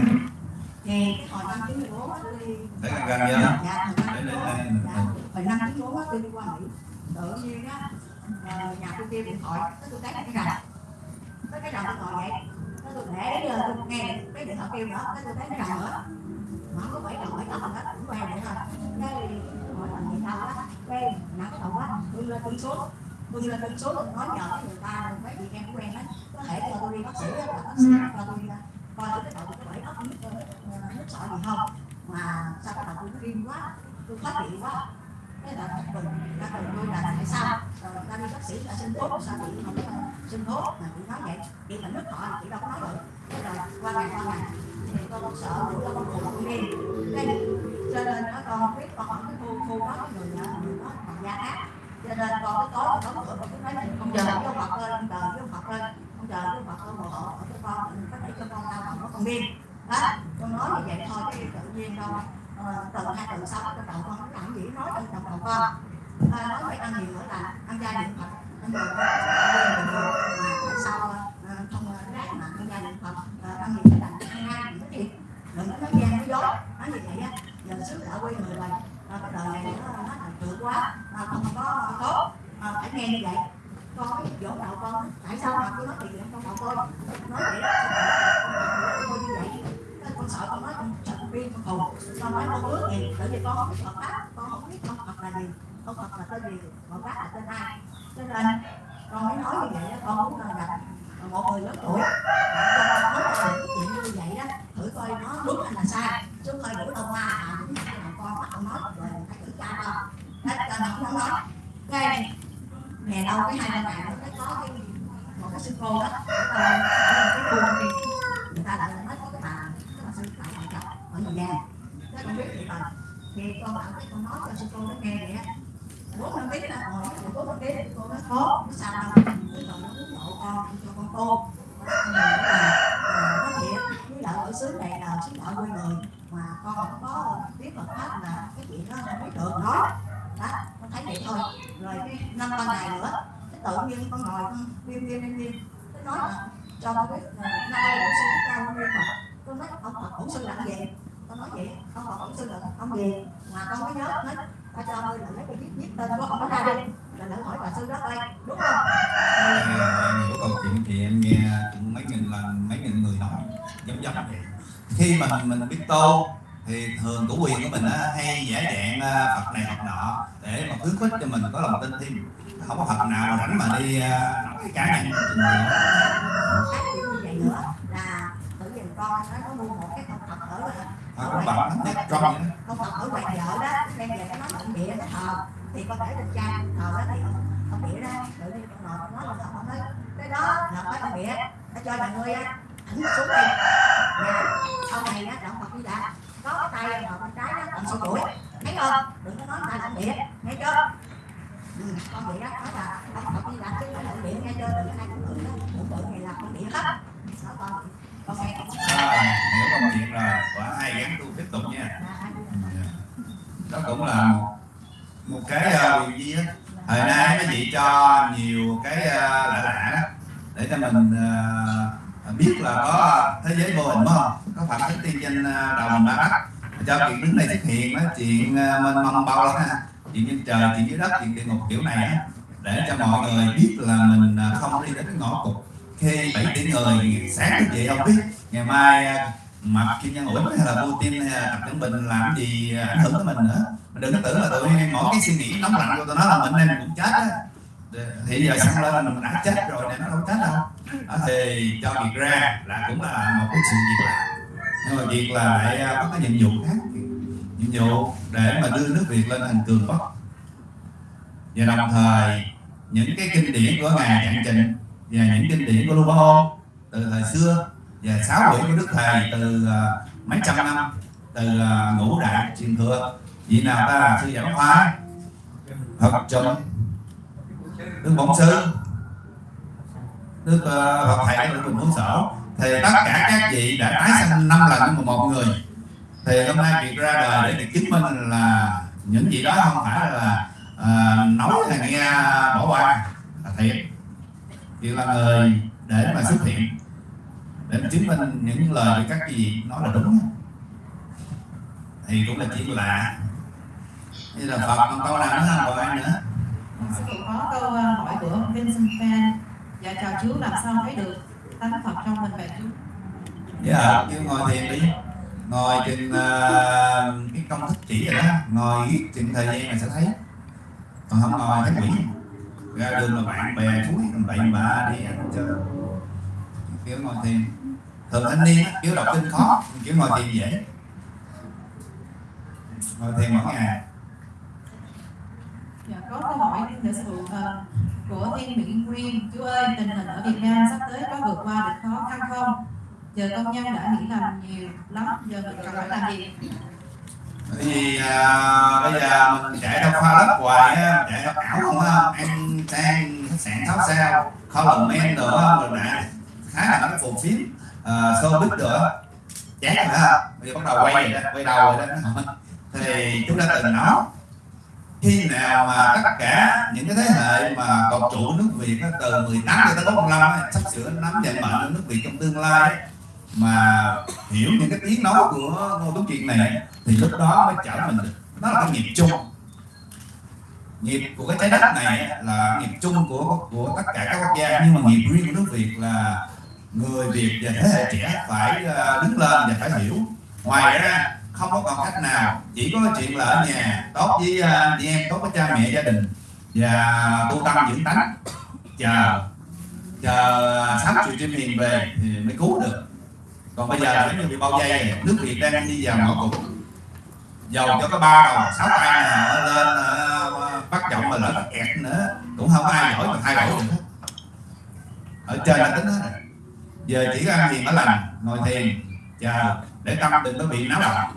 [SPEAKER 4] Thì cái hồi năm 94 á, tôi đi
[SPEAKER 1] gần gần nhớ
[SPEAKER 4] dạ hồi năm
[SPEAKER 1] để
[SPEAKER 4] 94
[SPEAKER 1] đây
[SPEAKER 4] dạ, hồi năm 94 á, tôi đi qua Mỹ tự nhiên á ờ, nhà tôi kêu điện thoại cái tôi thấy cái rạch cái cái rạch tôi ngồi vậy. Cái tôi để giờ tôi nghe cái điện thoại kêu nữa cái tôi thấy cái rạch nữa. Không có bảy đầu bảy tóc gì hết cũng quen vậy thôi. Cái hỏi là gì đâu á cái nặng đầu quá tôi lên tôi số tôi lên tôi số tôi nói nhờ cái người ta mấy chị em quen á có thể cho tôi đi bác sĩ á là bác sĩ cho tôi đi coi tôi cái đầu tôi bảy tóc nước ờ, sỏi gì không. Mà sao cái đầu tôi nó điên quá tôi phát hiện quá cái là tôi là tại sao rồi ta đi bác sĩ là xin thuốc sao chị không xin thuốc mà chị nói vậy chị là nước họ chị đâu có nói được Thế rồi qua ngày qua ngày thì con sợ con con đi cái cho nên nó con biết con ở cái khu khu đó người đó người đó bằng da ác cho nên con cái tối con cửa con cứ nói không chờ cái Phật lên không chờ cái Phật lên không chờ cái Phật lên hộ hộ cho con có thể cho con đau lòng nó con điên đó con nói như vậy thôi cái tự nhiên đâu Ờ, tự hai tuần sau cái đầu con nó làm gì nói trong trong đầu con à, nói với ăn nhiều nữa là ăn gia đình Phật ăn nhiều mà ờ, không ờ, rác mà ăn gia niệm Phật ăn nhiều cái đành ăn ngay những cái gì đừng nói gian nói nói như vậy á giờ xứ đã quê người rồi. À, cái đời này nó nó trượt quá à, không có tốt. À, phải nghe như vậy. Con mới dỗ đầu con tại sao mà cứ nói chuyện trong đầu con? Nói vậy đó như vậy. Con sợ con nói con sợ viên điên con khùng con nói con ước gì bởi vì con không biết Phật pháp con không biết ông Phật là gì ông Phật là tên gì Phật pháp là tên ai cho nên con mới nói như vậy đó, con muốn là gặp một người lớn tuổi và con nói là cái chuyện như vậy đó thử coi nó đúng hay là sai chứ coi đủ đâu qua à đúng cái nào con bắt con nói rồi phải thử cha con hết cho nó không nói cái ngày đâu cái hai ba ngày nó có cái một cái sư cô đó ở cái khu công ty người ta lại nói ở nhà giang không biết gì mà nghe con bảo cái con nói cho sư cô nó nghe vậy á. Bố năm biết là ngồi bố bốn biết cô nó khó. Nó sao đâu cái rồi nó muốn hộ con cho con tô mình nói là ờ, thiệt với lại ở xứ này là xứ đạo quê người. Mà con không có biết Phật pháp là cái chuyện đó không biết được. Nói đó con thấy vậy thôi. Rồi cái năm ba ngày nữa cái tự nhiên con ngồi con viêm viêm viêm viêm cái nói là cho con biết là nay là sư cao ca quan nguyên mà con nói ông Phật cũng sư làm gì con nói vậy? Ông Phật bổn sư là ông gì mà con mới nhớ nói ta cho ngươi là lấy cái viết viết tên của ông ra đi. Là lỡ hỏi bà sư đó đây đúng không?
[SPEAKER 1] Nhiều câu chuyện thì em nghe cũng mấy nghìn lần mấy nghìn người nói giống giống vậy. Khi mà mình biết tô thì thường chủ quyền của mình á, hay giả dạng ờ, Phật này Phật nọ để mà khuyến khích cho mình có lòng tin thêm. Không có Phật nào mà rảnh mà đi ờ, nói cái cá nhân của mình nữa.
[SPEAKER 4] cái chuyện như vậy nữa là tự nhiên con nó có mua một cái con Phật ở
[SPEAKER 1] Phật cũng
[SPEAKER 4] con. Phật ở ngoài vợ đó đem về nó bệnh địa nó thờ thì con để trên cha thờ đó thì không ông địa đó tự nhiên con ngồi con nói là không thấy cái đó là phải ông bịa. Nó cho nhà ngươi á. Ảnh xuống đây. Nè sau này á động vật đi đã có cái tay vào con trái nó còn sau tuổi thấy không? Đừng có nói tay ta bịa. Nghe chưa? Ừ, con địa đó nói là ông Phật đi đã chứ không là nghe chưa? Đừng có ai cũng tưởng đó tưởng tượng này là con địa hết. Đó con. Con nghe không
[SPEAKER 1] À, hiểu công chuyện rồi hai gắn tu tiếp tục nha. Đó cũng là một cái uh, điều gì á thời nay mấy vị cho nhiều cái uh, lạ lạ đó để cho mình ờ, biết là có thế giới vô hình không? Có phật thức tiên danh ờ, đầu mình ba đất cho chuyện đứng này xuất hiện đó chuyện mênh mông bao lắm ha chuyện trên trời chuyện dưới đất chuyện địa ngục kiểu này á để cho mọi người biết là mình ờ, không đi đến cái ngõ cụt. Khi bảy tỷ người sáng thức dậy không biết ngày mai mà khi Kim Nhân ủi hay là Putin hay là Tập Cận Bình làm gì à, ảnh hưởng tới mình nữa. Mình đừng có tưởng là tụi mỗi cái suy nghĩ nóng lạnh của tụi nó là mình nên cũng chết á. Thì giờ xong lên là mình đã chết rồi nên nó đâu chết đâu. Đó, thì cho việc ra là cũng là một cái sự việc làm nhưng mà việc là lại à, có cái nhiệm vụ khác. Nhiệm vụ để mà đưa nước Việt lên thành cường quốc và đồng thời, những cái kinh điển của ngài Trạng Trịnh và những kinh điển của Lưu Bá từ thời xưa và sáu quyển của Đức Thầy từ à, mấy trăm năm từ à, ngũ đại truyền thừa. Vị nào ta là sư giảng hóa Phật trùm Đức Bổn Sư. Đức uh, Phật Thầy Đức Bình Huấn Sở. Thì tất cả các vị đã tái sanh năm lần nhưng mà một người. Thì hôm nay việc ra đời để được chứng minh là những gì đó không phải là à, nói là nghe bỏ qua là thiệt. Việc là người để mà xuất hiện để chứng minh những lời các vị nói là đúng thì cũng là chuyện lạ. Như là Phật còn câu nào nữa không? Ai nữa?
[SPEAKER 7] Sư phụ có câu ờ, hỏi của Vincent Fan Dạ chào chú làm sao thấy được tánh Phật trong mình vậy chú?
[SPEAKER 1] dạ kêu ngồi thiền đi. Ngồi chừng uh, cái công thức chỉ rồi đó. Ngồi viết chừng thời gian là sẽ thấy. Còn không ngồi thấy quỷ. Ra đường là bạn bè chuối tầm bậy bạ đi ăn chơi. Kiểu ngồi thiền thường thanh niên kiểu đọc kinh khó kiểu ngồi thiền dễ ngồi thiền mỗi ngày
[SPEAKER 7] Dạ có câu hỏi để phụ ờ, của Thiên Mỹ Nguyên Chú ơi tình hình ở Việt Nam sắp tới có vượt qua được khó khăn không? Giờ công nhân đã nghỉ làm nhiều lắm Giờ mình còn phải làm gì?
[SPEAKER 1] Vì à, bây giờ mình chạy đâu khoa lớp hoài á, chạy đâu ảo không á, ăn sang khách sạn sáu sao, kho lần men á, rồi đã khá là cái phù phiếm, uh, showbiz rồi á, chán rồi ha, bây giờ bắt đầu quay rồi đó, quay đầu rồi đó, thì chúng ta từng nói khi nào mà tất cả những cái thế hệ mà còn trụ nước Việt á, từ 18 cho tới 45 á, sắp sửa nắm vận mệnh nước Việt trong tương lai mà hiểu những cái tiếng nói của Ngô Tuấn Kiệt này thì lúc đó mới trở mình được. Nó là cái nghiệp chung. Nghiệp của cái trái đất này là nghiệp chung của của tất cả các quốc gia. Nhưng mà nghiệp riêng của nước Việt là người Việt và thế hệ trẻ phải ờ, đứng lên và phải hiểu. Ngoài ra không có còn cách nào chỉ có chuyện là ở nhà tốt với ờ, chị em tốt với cha mẹ gia đình. Và tu tâm dưỡng tánh. Chờ chờ sắp triệu chim hiền về thì mới cứu được. Còn bây giờ giống như bị bao dây này, nước Việt đang đi vào ngõ cụt. Dầu cho cái ba đầu sáu tay nào lên ờ, bắt giọng mà lỡ kẹt nữa cũng không ai giỏi mà thay đổi được. Hết ở trên là tính hết rồi giờ chỉ có ăn thiền ở lành ngồi thiền chờ để tâm đừng có bị náo động.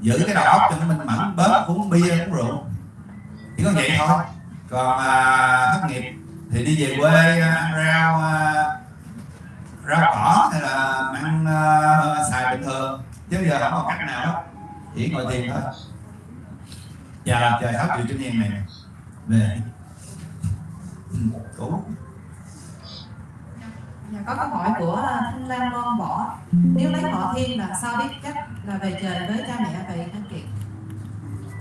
[SPEAKER 1] Giữ cái đầu óc cho nó minh mẫn bớt uống bia uống rượu. Chỉ có vậy thôi. Còn à, thất nghiệp thì đi về quê à, ăn rau à, rau cỏ hay là ăn à, xài bình thường. Chứ giờ không có cách nào hết. Chỉ ngồi thiền thôi. Chờ chờ sáu triệu trên nhiên này về Ừ, cũ
[SPEAKER 7] Dạ, có câu hỏi của ờ, Thanh Lan Loan Võ Nếu lấy họ thiên là sao biết cách là về trời với cha mẹ vậy anh Kiệt?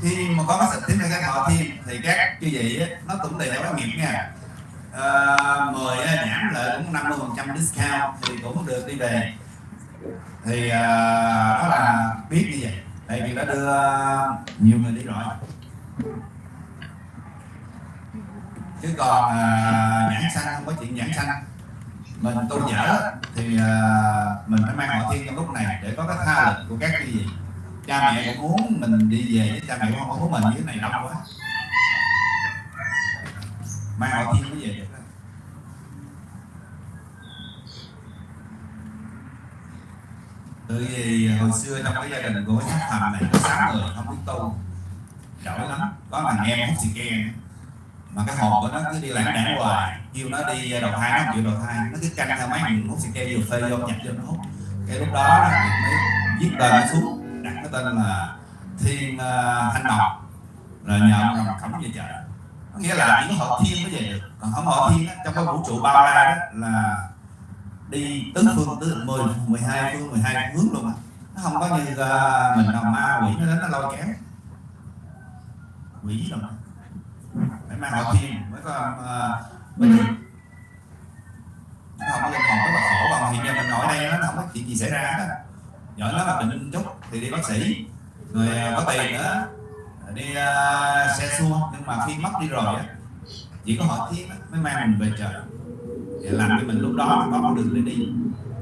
[SPEAKER 1] khi mà có cái sự tiến ra cái họ thiên thì các chư vị á, nó cũng tùy theo cái nghiệp nha. À, 10 giảm lợi cũng 50 phần trăm discount thì cũng được đi về. Thì à, đó là biết như vậy. Tại vì đã đưa nhiều người đi rồi. Chứ còn à, nhãn xanh không có chuyện nhãn xanh mình tu dở thì uh, mình phải mang họ thiên trong lúc này để có cái tha lực của các cái gì. Cha mẹ cũng muốn mình đi về với cha mẹ cũng không muốn mình như thế này đông quá. Mang họ thiên mới về được đó. Vì hồi xưa trong cái gia đình của thằng này có sáu người không biết tu giỏi lắm có thằng em hút xì ke mà cái hồn của nó cứ đi lãng đảng hoài. Kêu nó đi à, đầu thai nó không chịu đầu thai. Nó cứ canh theo mấy mình hút xì keo vô phê vô nhập vô nó hút. Cái lúc đó mới viết tên nó xuống đặt cái tên là thiên uh, thanh ngọc là nhờ ông rồng cẩm về chợ. Có nghĩa là chỉ có họ thiên mới về được. Còn không họ thiên đó, trong cái vũ trụ bao la đó là đi tứ phương tứ mười mười hai phương mười hai hướng luôn á. Nó không có như uh, mình nào ma quỷ nó đến nó lôi kéo. Quỷ rồi mang họ thiên mới có uh, mới được nó không có linh hồn rất là khổ. Còn hiện giờ mình ngồi đây nó không có chuyện gì xảy ra á giỏi lắm là bệnh linh chút thì đi bác sĩ. Người uh, có tiền nữa. Đi uh, xe xua. Nhưng mà khi mất đi rồi á chỉ có họ thiên á, mới mang mình về trời để làm cho mình lúc đó có con đường để đi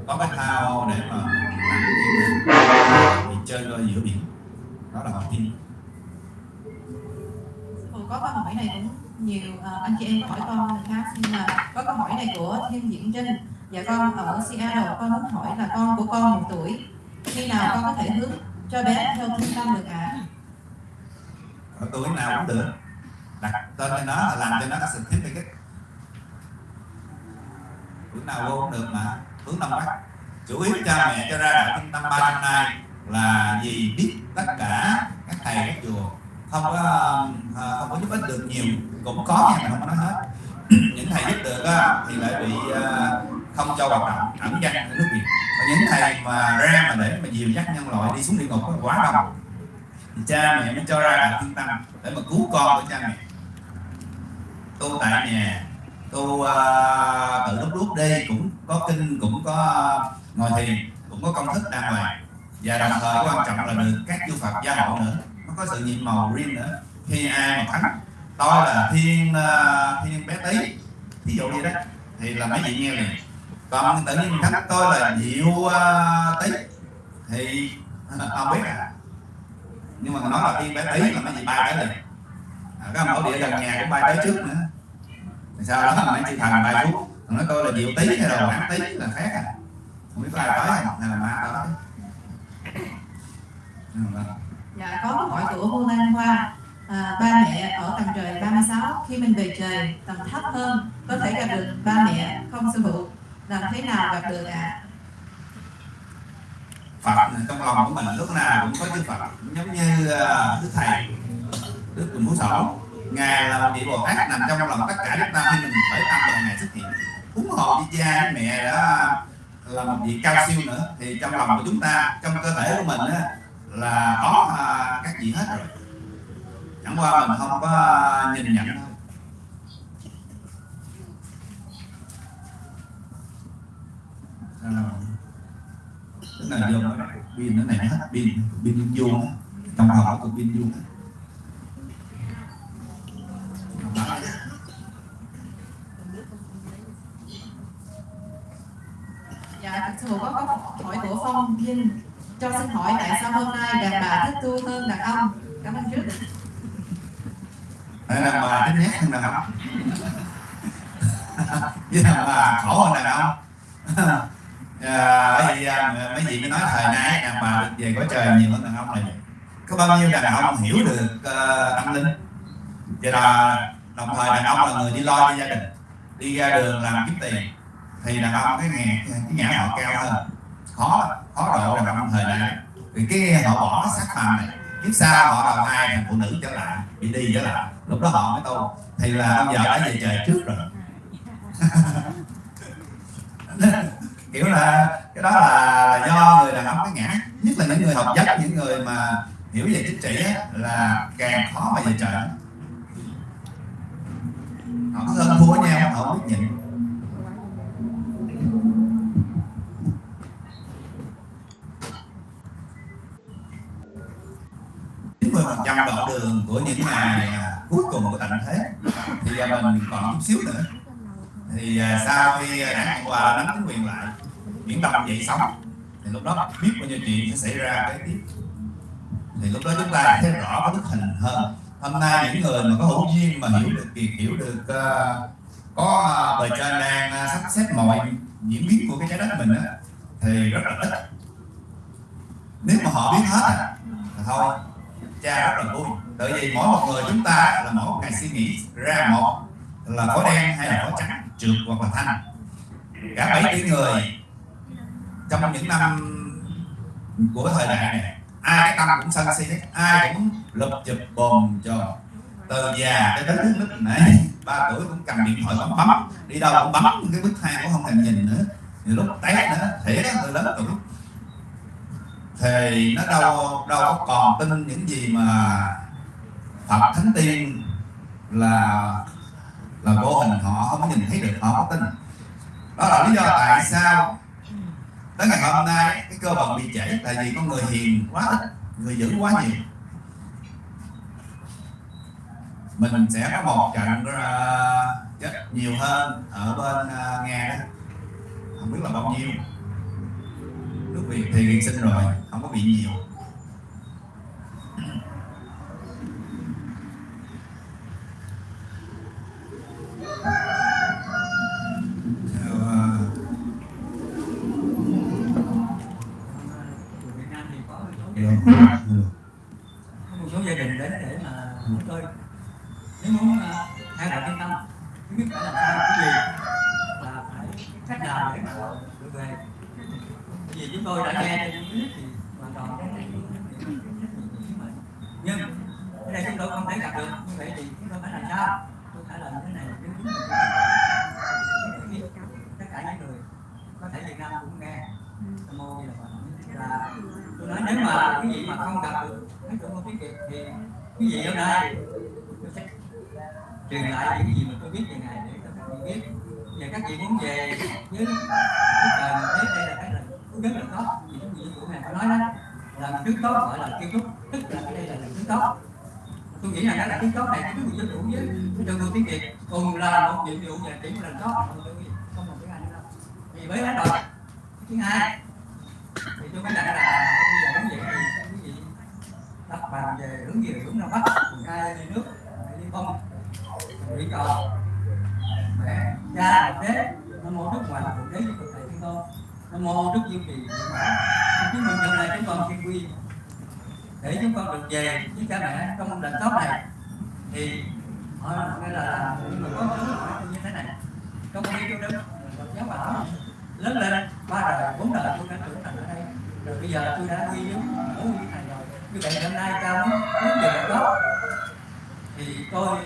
[SPEAKER 1] có cái thao để mà làm chơi ở giữa biển. Đó là họ thiên
[SPEAKER 7] Hồi có câu hỏi này cũng nhiều uh, anh chị em hỏi con người khác nhưng mà có câu hỏi này của Thiên Diễn Trinh. Dạ con ở Seattle con muốn hỏi là con của con một tuổi. Khi nào con có thể hướng cho bé theo trung tâm được ạ?
[SPEAKER 1] Ở tuổi nào cũng được. Đặt tên cho nó là làm cho nó có sự thích cái tuổi nào vô cũng được mà. Hướng đông bắc. Chủ yếu cha mẹ cho ra đạo trung tâm ba năm nay là vì biết tất cả các thầy các chùa không có à, không có giúp ích được nhiều. Cũng có nhưng mà không có nói hết. Những thầy giúp được thì lại bị à, không cho hoạt động ẩn danh ở nước việt. Và những thầy mà ra mà để mà dìu dắt nhân loại đi xuống địa ngục quá đông. Thì cha mẹ mới cho ra đạo thiên tâm để mà cứu con của cha mẹ. Tu tại nhà tu uh, tự lúc lúc đi cũng có kinh cũng có ngồi thiền cũng có công thức đàng hoàng. Và đồng thời quan trọng là được các chư Phật gia hộ nữa nó có sự nhiệm màu riêng nữa. Khi ai mà thắng tôi là thiên uh, thiên bé tí. Ví dụ như đó thì là mấy vị nghe liền. Còn tự nhiên thắng tôi là diệu uh, tí. Thì ờ, không biết à. Nhưng mà nói là thiên bé tí là mấy vị ba cái này à, cái mẫu địa gần nhà cũng bay tới trước nữa. Thì sau đó mấy chị thành bay phút còn nói tôi là diệu tí hay là bán tí là khác à. Không biết có ai tới hay là ma tới
[SPEAKER 7] Dạ, có câu hỏi của Ngô Lan Hoa. À, Ba mẹ ở tầng trời 36 Khi mình về trời tầng thấp hơn Có thể gặp được ba mẹ không sư phụ Làm thế nào gặp được ạ?
[SPEAKER 1] Phật trong lòng của mình lúc nào cũng có Đức Phật. Giống như à, Đức Thầy Đức Quỳnh Phú Sổ. Ngài là một vị Bồ Tát nằm trong lòng tất cả chúng ta khi mình khởi tâm là Ngài xuất hiện. Cúng hộ với cha với mẹ đó à, là một vị cao siêu nữa thì trong lòng của chúng ta trong cơ thể của mình á, là có à, các chị hết rồi. Chẳng qua mình không có nhìn nhận thôi tức là vô pin nó này hết pin pin vô trong trong hộp có pin vô.
[SPEAKER 7] Dạ, thưa có câu hỏi của Phong Vinh. Cho xin hỏi tại sao hôm nay đàn bà thích tu hơn đàn ông? Cảm ơn trước.
[SPEAKER 1] Đàn bà thích nhát hơn đàn ông. Với đàn bà khổ hơn đàn ông. Ờ, bởi vì mấy vị mới nói thời nay đàn bà được về có trời nhiều hơn đàn ông này có bao nhiêu đàn ông hiểu được uh, tâm linh? Vậy là đồng thời đàn ông là người đi lo cho gia đình đi ra đường làm kiếm tiền thì đàn ông cái nghề cái nhã họ cao hơn. Khó khó độ đàn ông thời đại vì cái họ bỏ sắc phàm này kiếp sau họ đầu thai thành phụ nữ trở lại bị đi trở lại. Lúc đó họ mới tu. Thì là ông giờ đã về trời trước rồi. Kiểu là cái đó là, là do người đàn ông cái ngã. Nhất là những người học dắt những người mà hiểu về chính trị á, là càng khó mà về trời. Họ hơn thua nhau họ biết nhịn 90% đoạn đường của những ngày à, cuối cùng của tận thế. Thì à, mình còn chút xíu nữa. Thì à, sau khi đảng cộng hòa nắm chính quyền lại biển đông dậy sóng thì lúc đó biết bao nhiêu chuyện sẽ xảy ra cái tiếp. Thì lúc đó chúng ta thấy rõ cái bức hình hơn. Hôm nay những người mà có hữu duyên mà hiểu được việc hiểu được uh, có uh, bề trên đang uh, sắp xếp mọi diễn biến của cái trái đất mình đó, thì rất là ít. Nếu mà họ biết hết à, thì thôi cha rất là vui tại vì mỗi một người chúng ta là mỗi một ngày suy nghĩ ra một là có đen hay là có trắng, trượt hoặc là thanh. Cả bảy tỷ người trong những năm của thời đại này, ai cái tâm cũng sân si ai cũng lục chụp bồn cho từ già tới đến lúc nãy ba tuổi cũng cầm điện thoại bấm bấm, đi đâu cũng bấm, cái bức thang cũng không thèm nhìn nữa. Nhiều lúc té nữa thiệt á người lớn lúc thì nó đâu đâu có còn tin những gì mà Phật Thánh Tiên là là vô hình họ không có nhìn thấy được họ có tin. Đó là lý do tại sao tới ngày hôm nay cái cơ vận bị chảy tại vì con người hiền quá ít người dữ quá nhiều. Mình sẽ có một trận uh, chết nhiều hơn ở bên uh, nga đó. Không biết là bao nhiêu. Nước việt thì xin sinh rồi không có bị nhiều
[SPEAKER 3] có một số gia đình đến để mà chúng tôi nếu muốn uh, thay đổi cái tâm thứ nhất phải làm sao cái gì là phải cách nào để mà được về Bởi vì chúng tôi đã nghe trên clip thì hoàn toàn cái này nhưng ở đây chúng tôi không thể gặp được như vậy thì chúng tôi phải làm sao tôi phải làm cái này nếu đúng tất cả những người có thể Việt Nam cũng nghe Nam mô như là Phật là tôi nói nếu mà cái gì mà không gặp được cái chỗ tiếng Việt thì cái gì ở đây tôi sẽ truyền lại những gì mà tôi biết về ngài để cho các vị biết và các vị muốn về với cái trời mà tới đây là cái là cũng rất là tốt vì những gì của ngài có nói đó làm trước tốt gọi là kiến trúc tức là cái đây là làm trước tốt tôi nghĩ là cái là kiến tốt này cái người dân chủ với cái trường tiếng Việt cùng là vụ và chỉ một nó tốt không một cái ai nữa đâu vì với cái rồi thứ hai thì tôi mới dặn là bây giờ hướng về thì quý vị đặt bàn về hướng về hướng ra bắc cùng hai đi nước đi không đi cầu mẹ cha một đế nam mô đức ngoại thượng đế với cực thầy thiên tôn nam mô đức diệu trì chúng mình nhận lại chúng con xin quy để chúng con được về với cha mẹ trong lần tốt này thì họ nói là những người có thứ hỏi như thế này trong khi tôi đứng giáo bảo lớn lên ba đời bốn đời tôi đã trưởng thành ở đây rồi bây giờ tôi đã quy giống ngủ như thầy rồi như vậy hôm nay cao muốn hướng về đó thì tôi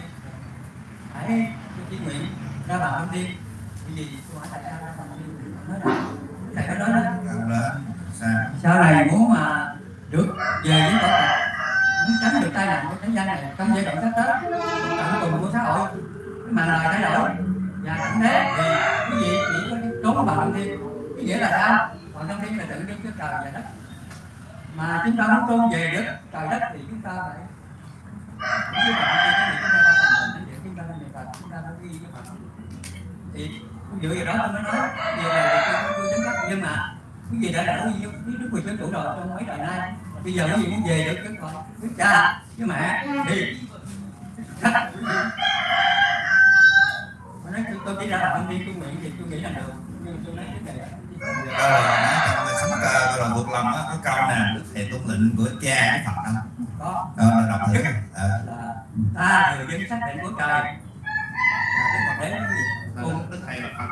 [SPEAKER 3] phải chỉ nguyện ra bằng thông tin bởi vì tôi hỏi tại sao ra bằng thông tin nói là thầy có nói đó sau này muốn mà được về với Phật muốn tránh được tai nạn của thế gian này trong giai đoạn sắp tới tận cùng của xã hội cái màn lời thay đổi và cảnh thế thì quý vị chỉ có trốn bằng thông tin cái nghĩa là sao còn thông tin là tự đứng trước trời và đất mà chúng ta muốn trốn về đất trời đất thì chúng ta phải chúng ta phải chúng ta phải chúng ta phải chúng ta phải ghi với Phật thì dựa vào đó tôi mới nói về là tôi tôi chấm nhưng mà quý vị đã đã với đức quyền dân chủ rồi trong mấy đời nay bây giờ quý vị muốn về được cái con đức với mẹ thì tôi nói tôi chỉ ra là thông tin tôi nguyện thì tôi nghĩ là được nhưng tôi nói cái này
[SPEAKER 1] sống cơ coi là thuộc lòng á có câu nè đức thầy tuân lệnh của cha với Phật không?
[SPEAKER 3] có
[SPEAKER 1] Ờ, đọc thử. Ờ.
[SPEAKER 3] là ta thừa dân xác định của trời là cái đấy cái gì
[SPEAKER 1] Cùng đức thầy là Phật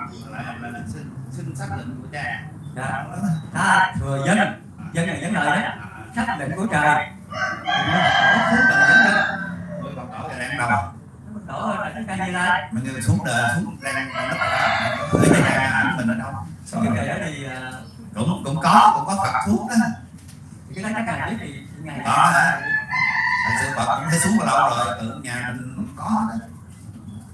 [SPEAKER 1] là là xin xin xác lệnh của cha.
[SPEAKER 3] Dạ. ta thừa dân dân là dân lời đó xác định của trời mình xuống đời dân
[SPEAKER 1] đang
[SPEAKER 3] nó là cái
[SPEAKER 1] Mình như xuống đời xuống đang đang đất cái nhà ảnh mình ở đâu?
[SPEAKER 3] cái cây đó thì
[SPEAKER 1] Cũng cũng có cũng có Phật thuốc đó.
[SPEAKER 3] cái đó chắc là biết thì ngày
[SPEAKER 1] đó hả? Hồi sư Phật cũng thấy xuống từ lâu rồi tự nhà mình có đó.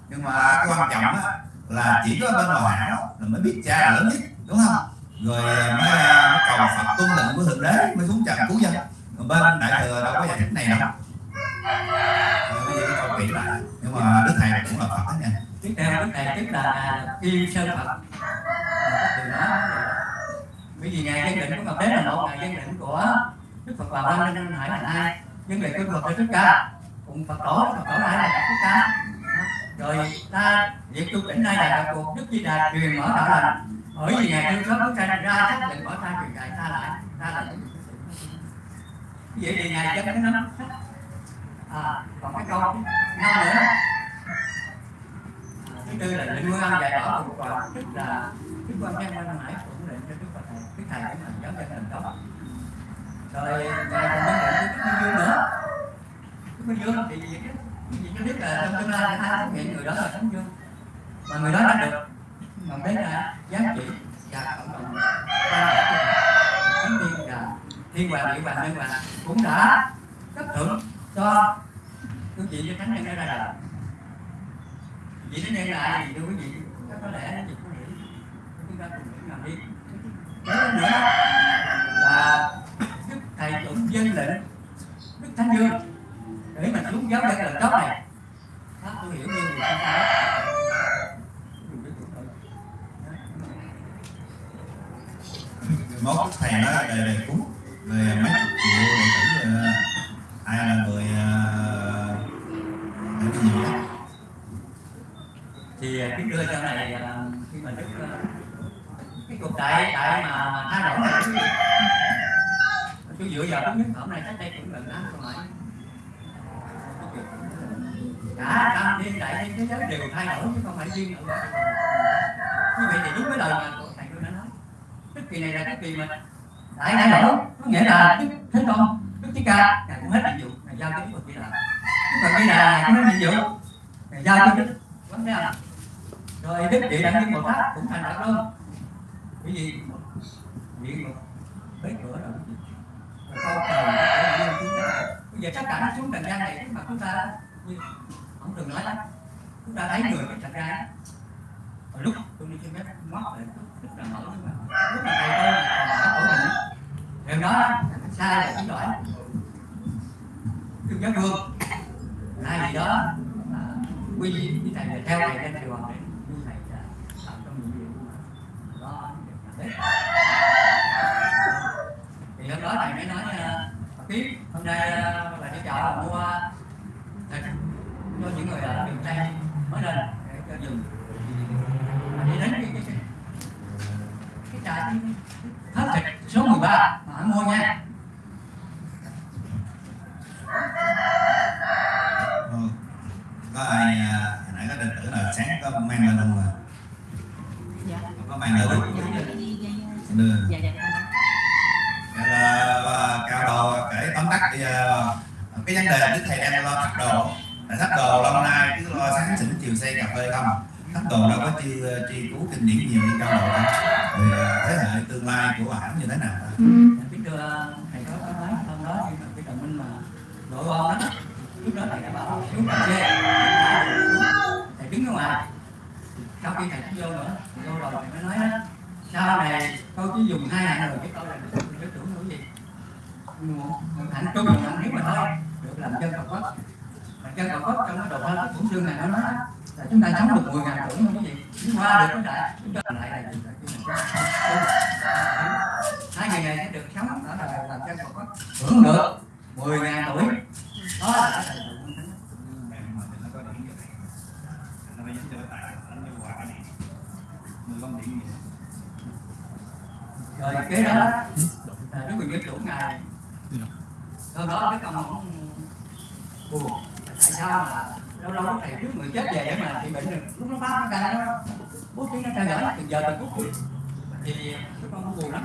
[SPEAKER 1] Nhưng mà cái quan trọng á là chỉ có bên ngoài hảo là mới biết cha là lớn nhất đúng không? Rồi mới, mới cầu Phật tuân lệnh của thượng đế mới xuống trần cứu dân. Bên đại thừa đâu có giải thích này đâu. Ờ, bây giờ câu lại nhưng mà đức thầy cũng là Phật nha.
[SPEAKER 3] tiếp theo, đức này tức là khi sơn phật. Từ đó. Bởi vì ngày dân định của ngọc đế là một ngày dân định của đức phật bà văn nên hỏi là ai. Dân định của phật là thích ca. Cùng phật tổ phật tổ lại là thích ca. Rồi, ta việc tu tỉnh nay là cuộc đức di đà truyền mở đạo lành. Bởi vì ngày thương sớm bức tranh ra xác định bỏ ta truyền dạy ta lại, ta là vậy thì ngày dân cái nắm à còn cái câu năm nữa. À, thứ tư là lệnh nguyên âm dạy bảo thuộc còn tức là đức quan nhân ban hải cũng định cho đức phật thầy đức thầy cũng làm giáo dân làm đó rồi, ngài còn nhân lệnh cho đức minh dương nữa. Đức minh dương thì gì chứ vì cho biết là trong tương lai ai phát hiện người đó là thánh dương mà người đó đã được mà đến là giá trị và cộng đồng quan hệ của thánh tiên và thiên hoàng địa hoàng nhân hoàng cũng đã cấp thưởng cho quý vị cho thánh nhân đã ra đời thánh nhân là gì thưa quý vị có lẽ chị có nghĩ chúng ta cùng nghĩ làm đi. Cái nữa là đức thầy chuẩn dân lệnh, đức thánh dương. Để mà xuống giáo dân lần tốt này, pháp tôi hiểu như người ta nói
[SPEAKER 1] Mốt thầy nói đề đề cúng về mấy chục triệu đệ tử ờ, ai là người ờ, nhiều nhất
[SPEAKER 3] thì ờ, kính đưa cho này ờ, khi mà đức cái cuộc đại đại mà thay đổi này quý vị tôi dựa vào cái nhất phẩm này cách đây cũng gần năm rồi cả tam thiên đại thiên thế giới đều thay đổi chứ không phải riêng ở đó. Như vậy thì đúng với lời mà thầy tôi đã nói. Tức kỳ này là cái kỳ mà nãy nãy đổi có nghĩa là thế con đức chí ca, ngài cũng hết nhiệm vụ, ngài giao cho đức phật di đà. Đức phật di là ngài cũng hết nhiệm vụ, ngài giao cho đức quán thế là, rồi đức địa đẳng nhiên bồ tát cũng thành đạo luôn. Bởi vì điện một bế cửa rồi. Quý vị. rồi câu trời để chúng ta. Bây giờ tất cả nó xuống trần gian này mà chúng ta như ông từng nói lắm chúng ta thấy người cái trần gian. Lúc tôi đi trên bếp mót lại rất là mở nhưng mà lúc mà thầy tôi còn ở tổ mình điều đó. Sai là chỉ đổi đừng giáo vương ai gì đó. À, quy như thầy là theo thầy lên thầy hoàng như thầy đã làm trong nhiệm vụ mà thì hôm đó thầy mới nói à, tiếp hôm nay là đi chợ là mua thịt cho những người ở miền tây mới lên để cho dùng. Đi đến cái cái cái, cái thớt thịt số 13 mà anh mua nha
[SPEAKER 1] Ừ. có ai à, hồi nãy có đệ tử là sáng có mang lên không à?
[SPEAKER 7] Dạ.
[SPEAKER 1] Có mang lên không? Đưa.
[SPEAKER 7] Dạ dạ
[SPEAKER 1] Vậy là, là cao đồ kể tóm tắt bây giờ cái vấn đề đức thầy đang lo thắt đồ. Thắt đồ lâu nay cứ lo sáng sỉnh chiều xây cà phê không thắt đồ đâu có chi chi cứu kinh điển nhiều như cao đâu thì à, thế hệ tương lai của ổng như thế nào
[SPEAKER 3] biết đưa thầy có có nói hôm đó nhưng mà cái đồng minh mà nội quan đó lúc đó thầy đã bảo xuống cà phê thầy đứng ở ngoài. Sau khi thầy vô nữa vô rồi thầy mới nói đó sau này tôi chỉ dùng hai hạng rồi chứ tôi là được cái chủ nữa gì? Hạnh trung dùng hạnh nếu mà thôi được làm chân Phật quốc làm chân Phật trong cái đầu thơ cũng chương này nó nói là chúng ta sống được 10 ngàn tuổi không có gì? Chúng qua được cái đại chúng ta lại là gì? Là cái mình hai ngày này sẽ được sống đó là làm chân Phật. Quốc hưởng được 10 ngàn tuổi. Đó là cái thành tựu rồi kế đó là đức quyền dân chủ ngài. Sau đó cái ông cũng buồn tại sao? Mà lâu lâu thầy trước người chết về để mà bị bệnh được. Lúc nó phát nó ra nó bố trí nó theo dõi từ giờ từ phút. Thì đức con cũng buồn lắm.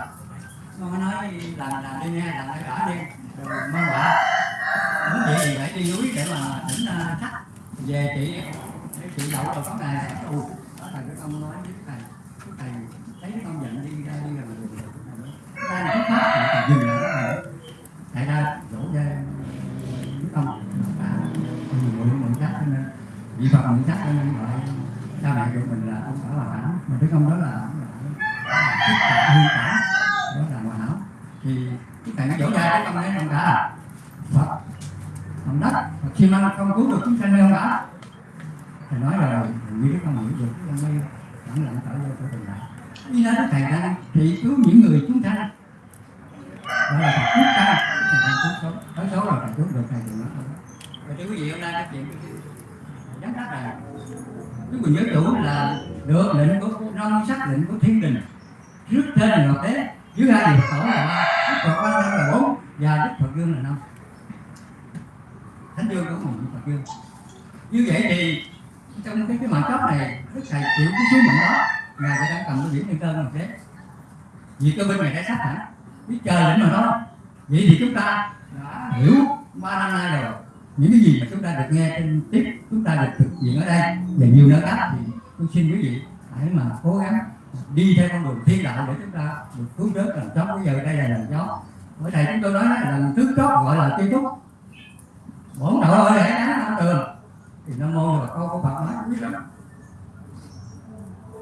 [SPEAKER 3] Nó mới nói làm làm đi nha làm phải cả đi rồi mong bà muốn vậy thì phải đi núi để mà đỉnh uh, à, thắt về chị để chị đậu rồi có này. Ừ. Đó cái đức ông nói với thầy thầy thấy đức ông giận đi ra đi rồi ra là phát thì thầy dừng lại thầy. Ra dỗ ra đức ông à mượn mượn chắc cho nên vị phật mượn chắc cho nên gọi cha mẹ của mình là ông phải hòa hảo mà đức ông đó là thích cả hương cả đó là hòa hảo thì cái thầy nó dỗ ra đức ông ấy ông cả Phật ông đất Phật khi mà không cứu được chúng sanh ông cả thầy nói rồi như đức ông hiểu được, ông mới lặng lặng tạo vô của tình lại. Như đó thầy đang thì cứu những người chúng sanh đó là Phật cứu ta, thầy đang cứu số tới số rồi, thầy cứu được, thầy thì nói không và thưa quý vị, hôm nay các chuyện giám đắc là chúng mình nhớ chủ là được lệnh của rong sắc lệnh của thiên đình. Trước trên là ngọc đế dưới hai điều tổ là ba, đức phật quan thân là bốn và đức phật dương là năm. Thánh dương cũng một đức phật dương. Như vậy thì trong cái cái mạng cấp này, đức thầy chịu cái sứ mệnh đó, ngài phải đang cầm cái điểm thiên cơ ngọc đế vì cơ bên này đã sắp hẳn biết chờ lệnh mà đó, vậy thì chúng ta đã hiểu ba năm nay rồi những cái gì mà chúng ta được nghe trên tiếp chúng ta được thực hiện ở đây, và nhiều nơi khác thì tôi xin quý vị hãy mà cố gắng đi theo con đường thiên đạo để chúng ta được cứu rớt làm chó bây giờ đây là làm chó. Ở đây chúng tôi nói là làm trước chó, gọi là tiêu trúc bổn đạo ơi hãy đáng năm tường. Thì nam mô là câu có phật nói quý lắm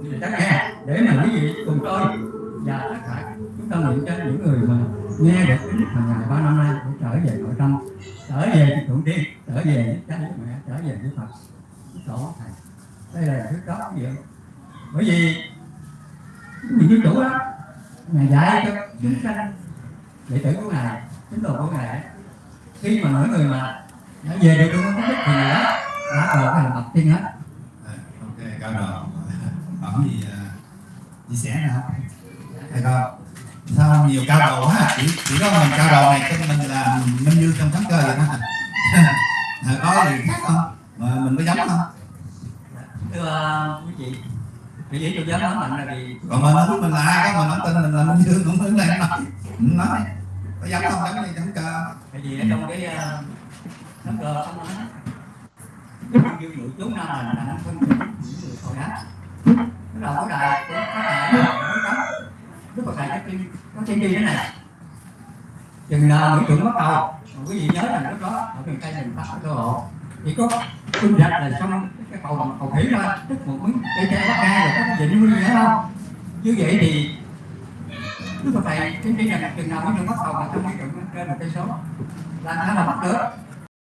[SPEAKER 3] thì chắc nghe, để mà quý vị cùng tôi và tất cả chúng ta nguyện cho những người mà nghe được cái hàng ngày ba năm nay cũng trở về nội tâm, trở về thượng tiên, trở về với cha với mẹ, trở về với phật. Tổ thầy, đây là thứ đó quý bởi vì mình chủ đó, ngài dạy cho chúng sanh đệ tử của ngài, tín đồ của ngài, khi mà mỗi người mà đã về được trong cái thì người đó đã rồi thành bậc tiên hết.
[SPEAKER 1] À, ok cao độ bẩm gì chia sẻ nào? Thầy con sao nhiều cao độ quá chỉ chỉ có mình cao độ này cho mình là minh như trong thắng cơ vậy đó Thầy có gì khác không? Mà mình có giống không?
[SPEAKER 3] Thưa quý vị quý vị tôi dám nói mạnh là vì
[SPEAKER 1] còn mình nói mình là ai có mình nói tên mình là minh dương cũng đứng đây nói. Nói. Có giống không? Giống như thắng cơ
[SPEAKER 3] tại vì ở trong cái ờ, nắm cờ ông nói cái dương chú nam mình là năm phân những người thôi đó cái đầu có đài có cấm đức phật thầy nói tiên có tiên đi thế này. Chừng nào mỹ trưởng bắt đầu. Quý vị nhớ rằng lúc đó, ở miền tây mình phát cơ hộ chỉ có quân rạch là xong cái cầu bằng cầu thủy thôi, tức một miếng cây tre bắt ngang rồi có cái gì nữa không? Như vậy thì đức phật thầy tiên đi rằng chừng nào mỹ trưởng bắt đầu mà trong mỹ trưởng trên một cây số. Là nó là bắt được.